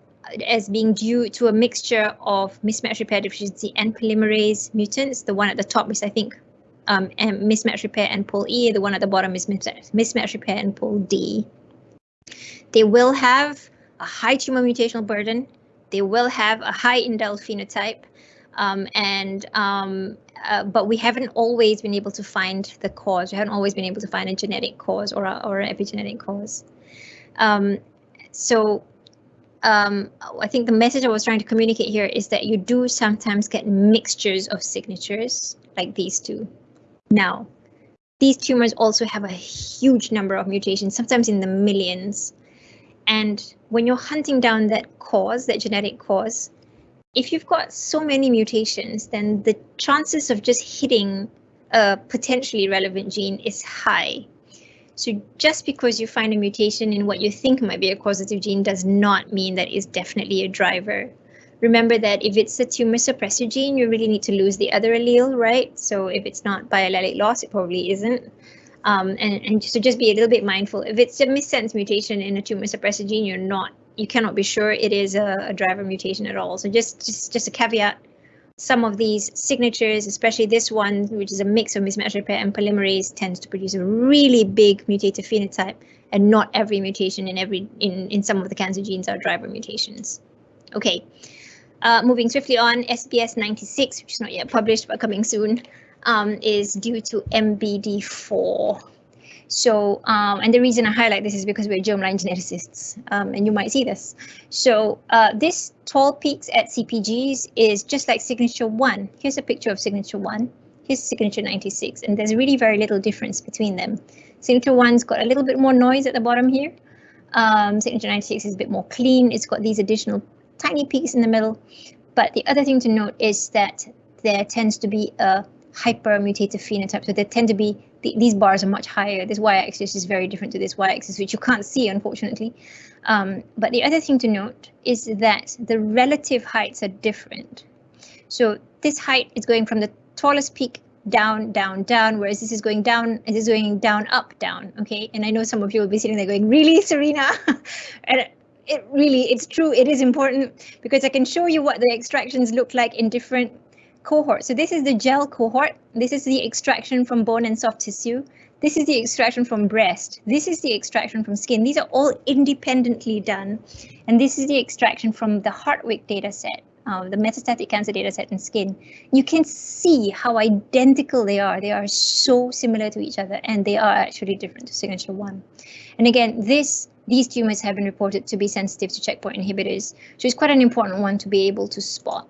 as being due to a mixture of mismatch repair deficiency and polymerase mutants. The one at the top is, I think, um, mismatch repair and pol E. The one at the bottom is mismatch repair and pol D. They will have a high tumor mutational burden. They will have a high indel phenotype. Um, and um, uh, but we haven't always been able to find the cause. We haven't always been able to find a genetic cause or a, or an epigenetic cause. Um, so um, I think the message I was trying to communicate here is that you do sometimes get mixtures of signatures like these two. Now, these tumors also have a huge number of mutations, sometimes in the millions. And when you're hunting down that cause, that genetic cause, if you've got so many mutations, then the chances of just hitting a potentially relevant gene is high. So just because you find a mutation in what you think might be a causative gene does not mean that it's definitely a driver. Remember that if it's a tumor suppressor gene, you really need to lose the other allele, right? So if it's not biallelic loss, it probably isn't. Um, and, and so just be a little bit mindful. If it's a missense mutation in a tumor suppressor gene, you're not, you cannot be sure it is a, a driver mutation at all. So just, just, just a caveat. Some of these signatures, especially this one, which is a mix of mismatch repair and polymerase, tends to produce a really big mutative phenotype, and not every mutation in every in in some of the cancer genes are driver mutations. Okay, uh, moving swiftly on, SBS 96, which is not yet published but coming soon, um, is due to MBD4. So, um, and the reason I highlight this is because we're germline geneticists, um, and you might see this. So uh, this tall peaks at CPGs is just like signature one. Here's a picture of signature one. Here's signature 96, and there's really very little difference between them. Signature one's got a little bit more noise at the bottom here. Um, signature 96 is a bit more clean. It's got these additional tiny peaks in the middle. But the other thing to note is that there tends to be a hypermutative phenotype. So they tend to be, th these bars are much higher. This y-axis is very different to this y-axis, which you can't see, unfortunately. Um, but the other thing to note is that the relative heights are different. So this height is going from the tallest peak down, down, down, whereas this is going down, this is going down, up, down, okay? And I know some of you will be sitting there going, really, Serena? and it really, it's true, it is important because I can show you what the extractions look like in different cohorts. So this is the GEL cohort. This is the extraction from bone and soft tissue. This is the extraction from breast. This is the extraction from skin. These are all independently done. And this is the extraction from the Hartwig data set, uh, the metastatic cancer data set in skin. You can see how identical they are. They are so similar to each other and they are actually different to signature one. And again, this these tumors have been reported to be sensitive to checkpoint inhibitors, so it's quite an important one to be able to spot.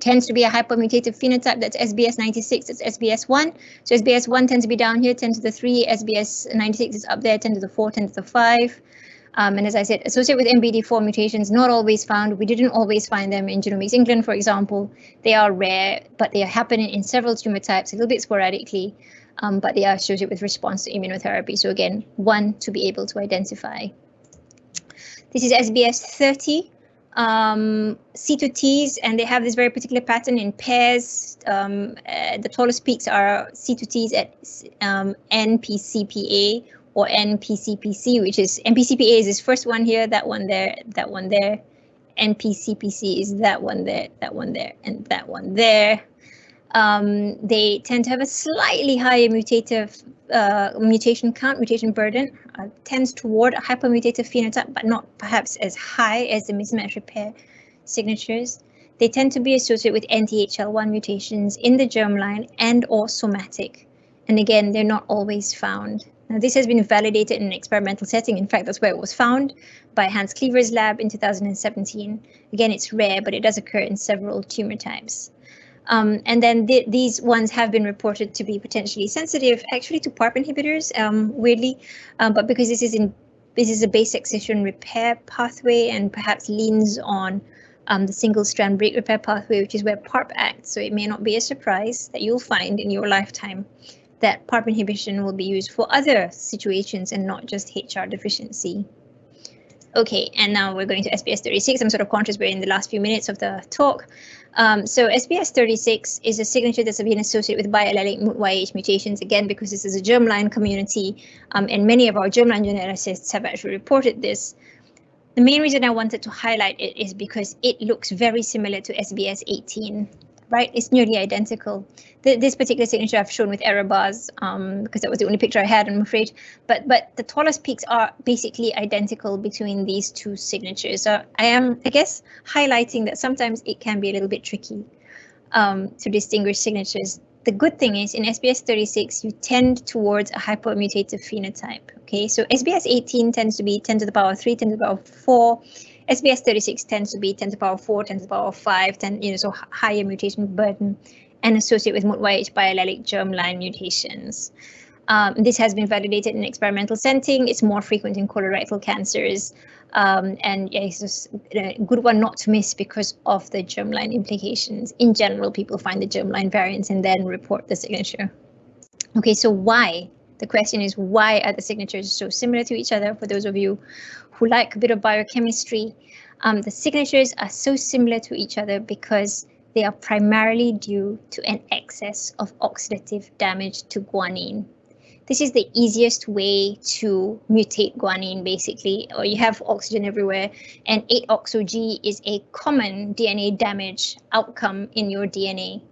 Tends to be a hypermutative phenotype that's SBS 96, it's SBS 1. So SBS 1 tends to be down here, 10 to the 3, SBS 96 is up there, 10 to the 4, 10 to the 5. Um, and as I said, associated with MBD4 mutations, not always found. We didn't always find them in Genomics England, for example. They are rare, but they are happening in several tumor types a little bit sporadically um, but they are associated with response to immunotherapy. So again, one to be able to identify. This is SBS 30 um, C2Ts, and they have this very particular pattern in pairs. Um, uh, the tallest peaks are C2Ts at um, NpCpA or NpCpC, which is NpCpA is this first one here, that one there, that one there. NpCpC is that one there, that one there, and that one there um, they tend to have a slightly higher mutative uh, mutation count, mutation burden, uh, tends toward a hypermutative phenotype, but not perhaps as high as the mismatch repair signatures. They tend to be associated with NTHL1 mutations in the germline and or somatic. And again, they're not always found. Now, this has been validated in an experimental setting. In fact, that's where it was found by Hans Clevers' lab in 2017. Again, it's rare, but it does occur in several tumor types. Um, and then th these ones have been reported to be potentially sensitive actually to PARP inhibitors, um, weirdly, um, but because this is in this is a base excision repair pathway and perhaps leans on um, the single strand break repair pathway, which is where PARP acts. So it may not be a surprise that you'll find in your lifetime that PARP inhibition will be used for other situations and not just HR deficiency. Okay, and now we're going to SBS 36. I'm sort of conscious we're in the last few minutes of the talk. Um, so SBS 36 is a signature that's been associated with biallelic YH mutations, again, because this is a germline community, um, and many of our germline geneticists have actually reported this. The main reason I wanted to highlight it is because it looks very similar to SBS 18 right? It's nearly identical. This particular signature I've shown with error bars um, because that was the only picture I had, I'm afraid. But but the tallest peaks are basically identical between these two signatures. So I am, I guess, highlighting that sometimes it can be a little bit tricky um, to distinguish signatures. The good thing is in SBS 36, you tend towards a hypomutative phenotype. Okay, so SBS 18 tends to be 10 to the power 3, 10 to the power 4. SBS 36 tends to be 10 to the power 4, 10 to the power 5, 10, you know, so higher mutation burden and associated with MUTYH biallelic germline mutations. Um, this has been validated in experimental setting. It's more frequent in colorectal cancers. Um, and yeah, it's just a good one not to miss because of the germline implications. In general, people find the germline variants and then report the signature. Okay, so why? The question is why are the signatures so similar to each other? For those of you who like a bit of biochemistry, um, the signatures are so similar to each other because they are primarily due to an excess of oxidative damage to guanine. This is the easiest way to mutate guanine, basically, or you have oxygen everywhere, and 8-oxo-G is a common DNA damage outcome in your DNA.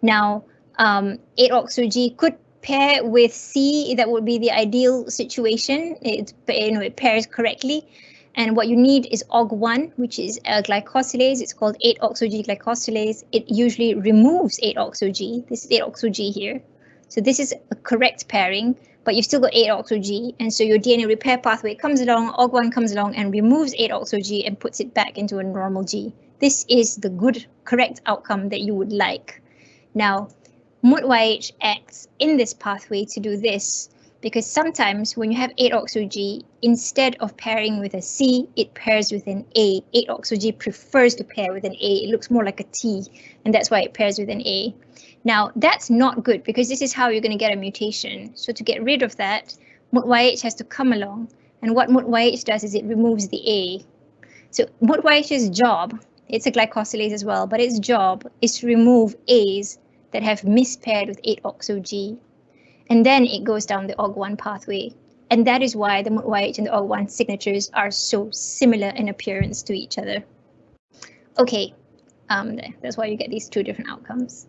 Now, um, 8-oxo-G could pair with C, that would be the ideal situation. It, you know, it pairs correctly. And what you need is OGG1, which is a glycosylase. It's called 8-oxo-G glycosylase. It usually removes 8-oxo-G. This is 8-oxo-G here. So this is a correct pairing, but you've still got 8-oxo-G. And so your DNA repair pathway comes along, OGG1 comes along and removes 8-oxo-G and puts it back into a normal G. This is the good, correct outcome that you would like. Now, MUTYH acts in this pathway to do this because sometimes when you have 8-oxo-G, instead of pairing with a C, it pairs with an A. 8-oxo-G prefers to pair with an A. It looks more like a T, and that's why it pairs with an A. Now, that's not good because this is how you're going to get a mutation. So to get rid of that, MUTYH has to come along. And what MUTYH does is it removes the A. So MUTYH's job, it's a glycosylase as well, but its job is to remove A's that have mispaired with 8-oxo-G. And then it goes down the OGG1 pathway. And that is why the MUTYH and the OGG1 signatures are so similar in appearance to each other. Okay, um, that's why you get these two different outcomes.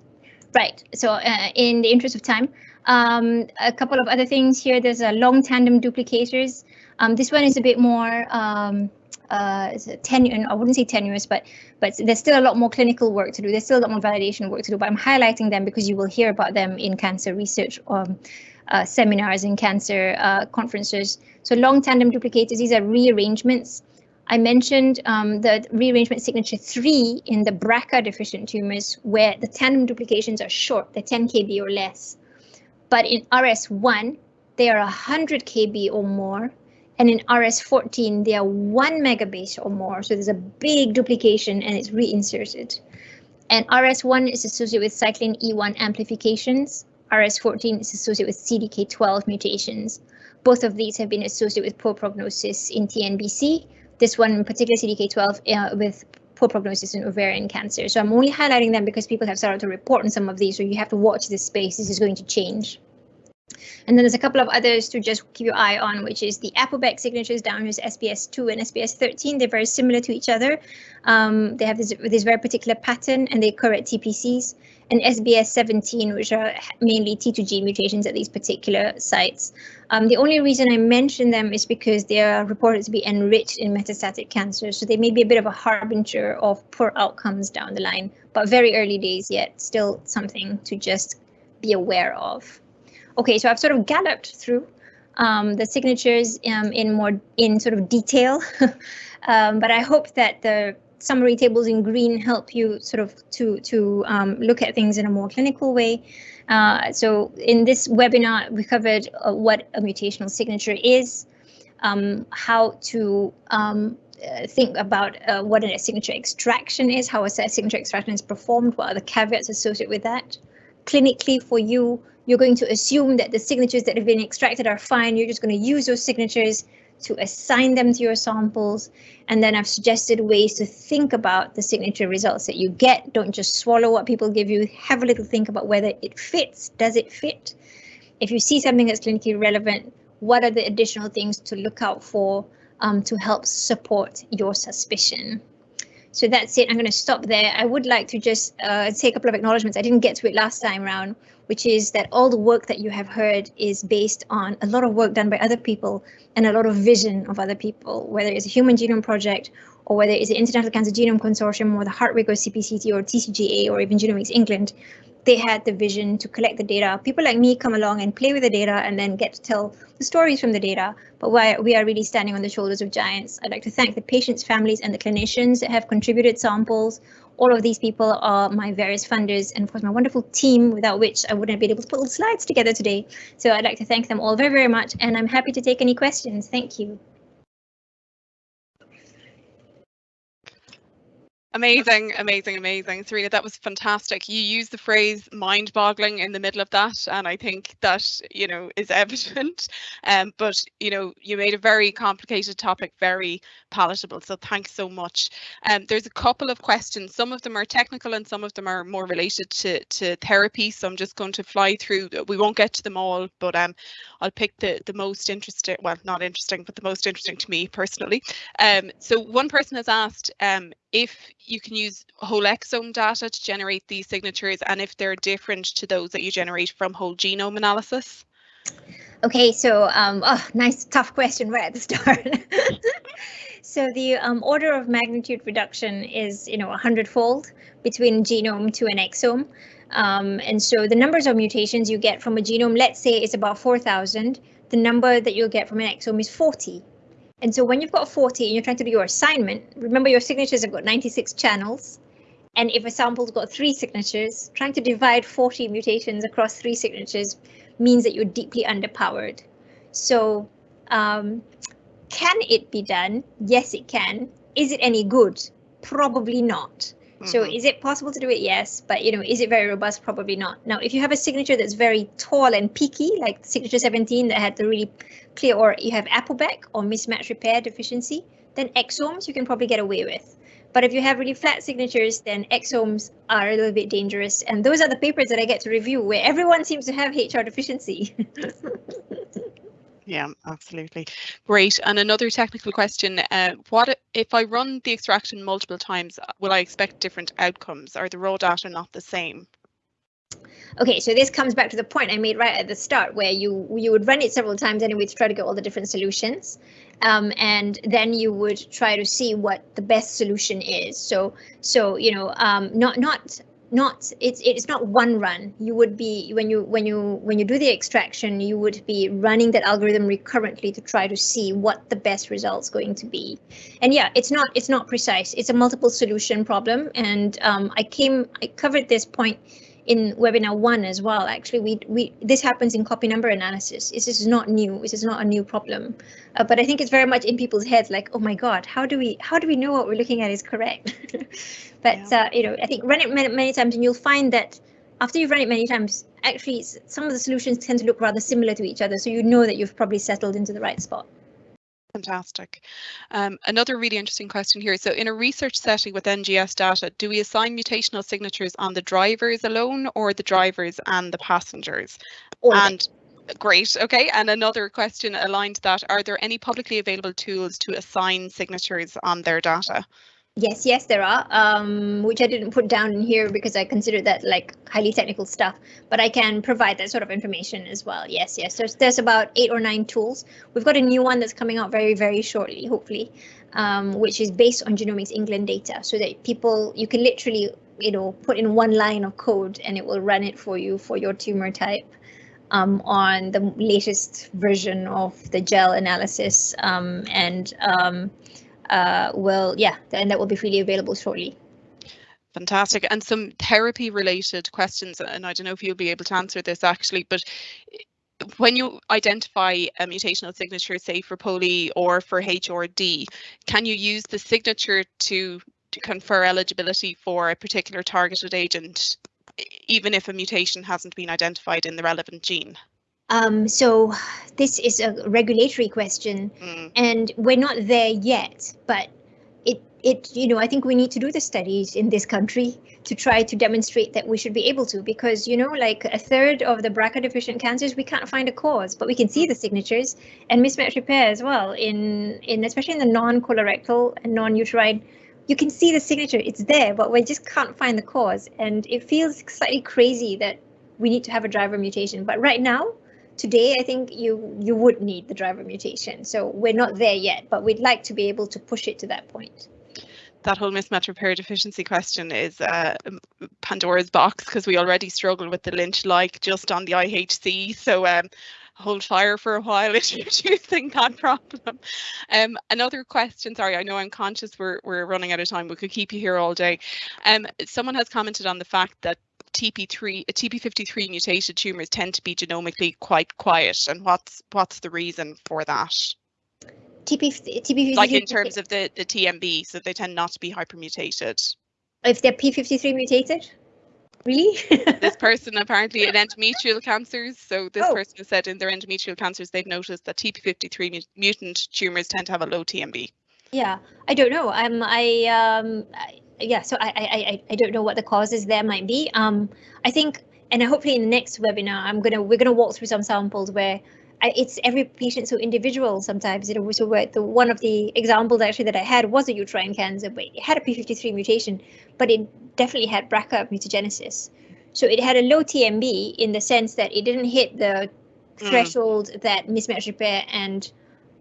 Right, so uh, in the interest of time, um, a couple of other things here. There's a long tandem duplicators. Um, this one is a bit more um, uh, tenuous, I wouldn't say tenuous, but but there's still a lot more clinical work to do. There's still a lot more validation work to do, but I'm highlighting them because you will hear about them in cancer research um, uh, seminars and cancer uh, conferences. So long tandem duplicators, these are rearrangements. I mentioned um, the rearrangement signature 3 in the BRCA deficient tumors where the tandem duplications are short, they're 10 kb or less. But in RS1, they are 100 kb or more and in RS14, they are one megabase or more. So there's a big duplication and it's reinserted. And RS1 is associated with cyclin E1 amplifications. RS14 is associated with CDK12 mutations. Both of these have been associated with poor prognosis in TNBC. This one in particular, CDK12, uh, with poor prognosis in ovarian cancer. So I'm only highlighting them because people have started to report on some of these, so you have to watch this space. This is going to change. And then there's a couple of others to just keep your eye on, which is the APOBEC signatures down here is SBS2 and SBS13. They're very similar to each other. Um, they have this, this very particular pattern and they occur at TpCs. And SBS17, which are mainly T2G mutations at these particular sites. Um, the only reason I mention them is because they are reported to be enriched in metastatic cancer, so they may be a bit of a harbinger of poor outcomes down the line, but very early days yet, still something to just be aware of. Okay, so I've sort of galloped through um, the signatures um, in more in sort of detail, um, but I hope that the summary tables in green help you sort of to to um, look at things in a more clinical way. Uh, so in this webinar, we covered uh, what a mutational signature is, um, how to um, uh, think about uh, what a signature extraction is, how a signature extraction is performed, what are the caveats associated with that. Clinically for you, you're going to assume that the signatures that have been extracted are fine. You're just going to use those signatures to assign them to your samples. And then I've suggested ways to think about the signature results that you get. Don't just swallow what people give you. Have a little think about whether it fits. Does it fit? If you see something that's clinically relevant, what are the additional things to look out for um, to help support your suspicion? So that's it. I'm going to stop there. I would like to just uh, say a couple of acknowledgements. I didn't get to it last time around, which is that all the work that you have heard is based on a lot of work done by other people and a lot of vision of other people, whether it's a Human Genome Project or whether it's the International Cancer Genome Consortium or the Hartwig or CPCT or TCGA or even Genomics England they had the vision to collect the data. People like me come along and play with the data and then get to tell the stories from the data. But we are really standing on the shoulders of giants. I'd like to thank the patients, families, and the clinicians that have contributed samples. All of these people are my various funders and of course my wonderful team without which I wouldn't be able to put the slides together today. So I'd like to thank them all very, very much and I'm happy to take any questions. Thank you. Amazing, amazing, amazing. Serena, that was fantastic. You used the phrase mind boggling in the middle of that, and I think that, you know, is evident. Um, but, you know, you made a very complicated topic very palatable. So thanks so much. Um, there's a couple of questions. Some of them are technical and some of them are more related to, to therapy. So I'm just going to fly through. We won't get to them all, but um, I'll pick the, the most interesting, well, not interesting, but the most interesting to me personally. Um, so one person has asked, um, if you can use whole exome data to generate these signatures and if they're different to those that you generate from whole genome analysis? Okay, so um, oh, nice tough question right at the start. so the um, order of magnitude reduction is, you know, a hundredfold between genome to an exome. Um, and so the numbers of mutations you get from a genome, let's say is about 4,000. The number that you'll get from an exome is 40. And so when you've got 40 and you're trying to do your assignment, remember your signatures have got 96 channels. And if a sample's got three signatures, trying to divide 40 mutations across three signatures means that you're deeply underpowered. So um, can it be done? Yes, it can. Is it any good? Probably not. So mm-hmm. is it possible to do it? Yes, but you know, is it very robust? Probably not. Now, if you have a signature that's very tall and peaky, like signature 17 that had the really clear, or you have APOBEC or mismatch repair deficiency, then exomes you can probably get away with. But if you have really flat signatures, then exomes are a little bit dangerous. And those are the papers that I get to review where everyone seems to have HR deficiency. Yeah, absolutely. Great. And another technical question, uh, what if I run the extraction multiple times, uh, will I expect different outcomes? Are the raw data not the same? Okay, so this comes back to the point I made right at the start where you you would run it several times anyway to try to get all the different solutions. Um, and then you would try to see what the best solution is. So so you know um, not not not it's it's not one run. You would be when you when you when you do the extraction you would be running that algorithm recurrently to try to see what the best results going to be. And yeah it's not it's not precise. It's a multiple solution problem. And um, i came i covered this point in webinar one as well. Actually, we we this happens in copy number analysis. This is not new. This is not a new problem, uh, but I think it's very much in people's heads. Like, oh my God, how do we how do we know what we're looking at is correct? but yeah. uh, you know, I think run it many, many times, and you'll find that after you've run it many times, actually some of the solutions tend to look rather similar to each other. So you know that you've probably settled into the right spot. Fantastic. Um, another really interesting question here. So in a research setting with NGS data, do we assign mutational signatures on the drivers alone or the drivers and the passengers? All and great. Okay. And another question aligned to that, are there any publicly available tools to assign signatures on their data? Yes, yes, there are, um, which I didn't put down in here because I consider that like highly technical stuff, but I can provide that sort of information as well. Yes, yes, there's, there's about eight or nine tools. We've got a new one that's coming out very, very shortly, hopefully, um, which is based on Genomics England data so that people, you can literally, you know, put in one line of code and it will run it for you for your tumor type. Um, on the latest version of the GEL analysis um, and um, uh, will, yeah, and that will be freely available shortly. Fantastic. And some therapy related questions, and I don't know if you'll be able to answer this actually, but when you identify a mutational signature, say for POLE or for HRD, can you use the signature to, to confer eligibility for a particular targeted agent, even if a mutation hasn't been identified in the relevant gene? Um, so this is a regulatory question Mm. and we're not there yet, but it, it, you know, I think we need to do the studies in this country to try to demonstrate that we should be able to, because, you know, like a third of the BRCA deficient cancers, we can't find a cause, but we can see the signatures and mismatch repair as well in, in especially in the non-colorectal and non-uterine you can see the signature, it's there, but we just can't find the cause. And it feels slightly crazy that we need to have a driver mutation. But right now, today, I think you you would need the driver mutation. So we're not there yet, but we'd like to be able to push it to that point. That whole mismatch repair deficiency question is uh, Pandora's box because we already struggle with the Lynch like just on the IHC. So um, hold fire for a while introducing that problem. Um, another question, sorry, I know I'm conscious we're, we're running out of time. We could keep you here all day. Um, someone has commented on the fact that TP3, TP53 mutated tumours tend to be genomically quite quiet. And what's what's the reason for that? TP, TP53 Like in terms of the, the TMB, so they tend not to be hypermutated. if they're P53 mutated, really? this person apparently in endometrial cancers. So this Oh. person has said in their endometrial cancers, they've noticed that TP53 mu- mutant tumours tend to have a low TMB. Yeah, I don't know. Um, I um, I, yeah. So I, I, I, I don't know what the causes there might be. Um, I think, and hopefully in the next webinar, I'm gonna we're gonna walk through some samples where I, it's every patient so individual. Sometimes you know, so where the one of the examples actually that I had was a uterine cancer, but it had a p53 mutation, but it definitely had BRCA mutagenesis. So it had a low TMB in the sense that it didn't hit the Mm. threshold that mismatch repair and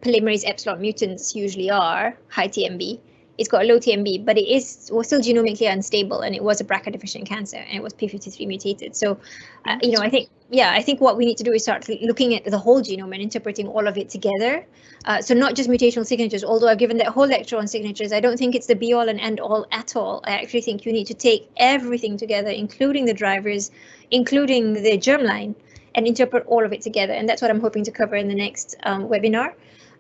polymerase epsilon mutants usually are, high TMB. It's got a low TMB, but it is was still genomically unstable, and it was a BRCA deficient cancer, and it was p53 mutated. So, uh, you know, I think yeah, I think what we need to do is start looking at the whole genome and interpreting all of it together. Uh, so not just mutational signatures. Although I've given that whole lecture on signatures, I don't think it's the be all and end all at all. I actually think you need to take everything together, including the drivers, including the germline, and interpret all of it together. And that's what I'm hoping to cover in the next um, webinar.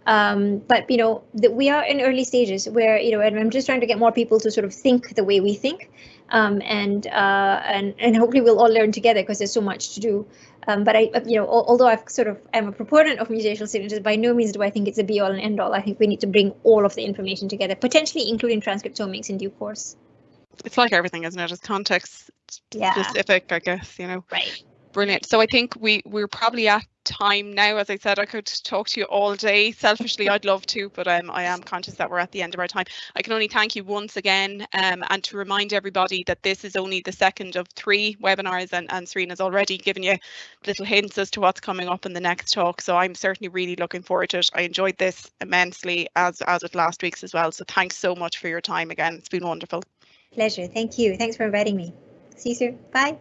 Um, but you know, that we are in early stages where you know, and I'm just trying to get more people to sort of think the way we think, um, and uh, and and hopefully we'll all learn together because there's so much to do. Um, but I, you know, although I've sort of am a proponent of mutational signatures, by no means do I think it's a be all and end all. I think we need to bring all of the information together, potentially including transcriptomics in due course. It's like everything, isn't it? It's context Yeah. specific, I guess, you know. Right. Brilliant. So I think we we're probably at time now. As I said, I could talk to you all day. Selfishly, I'd love to, but um, I am conscious that we're at the end of our time. I can only thank you once again, um, and to remind everybody that this is only the second of three webinars, and and Serena's already given you little hints as to what's coming up in the next talk. So I'm certainly really looking forward to it. I enjoyed this immensely, as as with last week's as well. So thanks so much for your time again. It's been wonderful. Pleasure. Thank you. Thanks for inviting me. See you soon. Bye.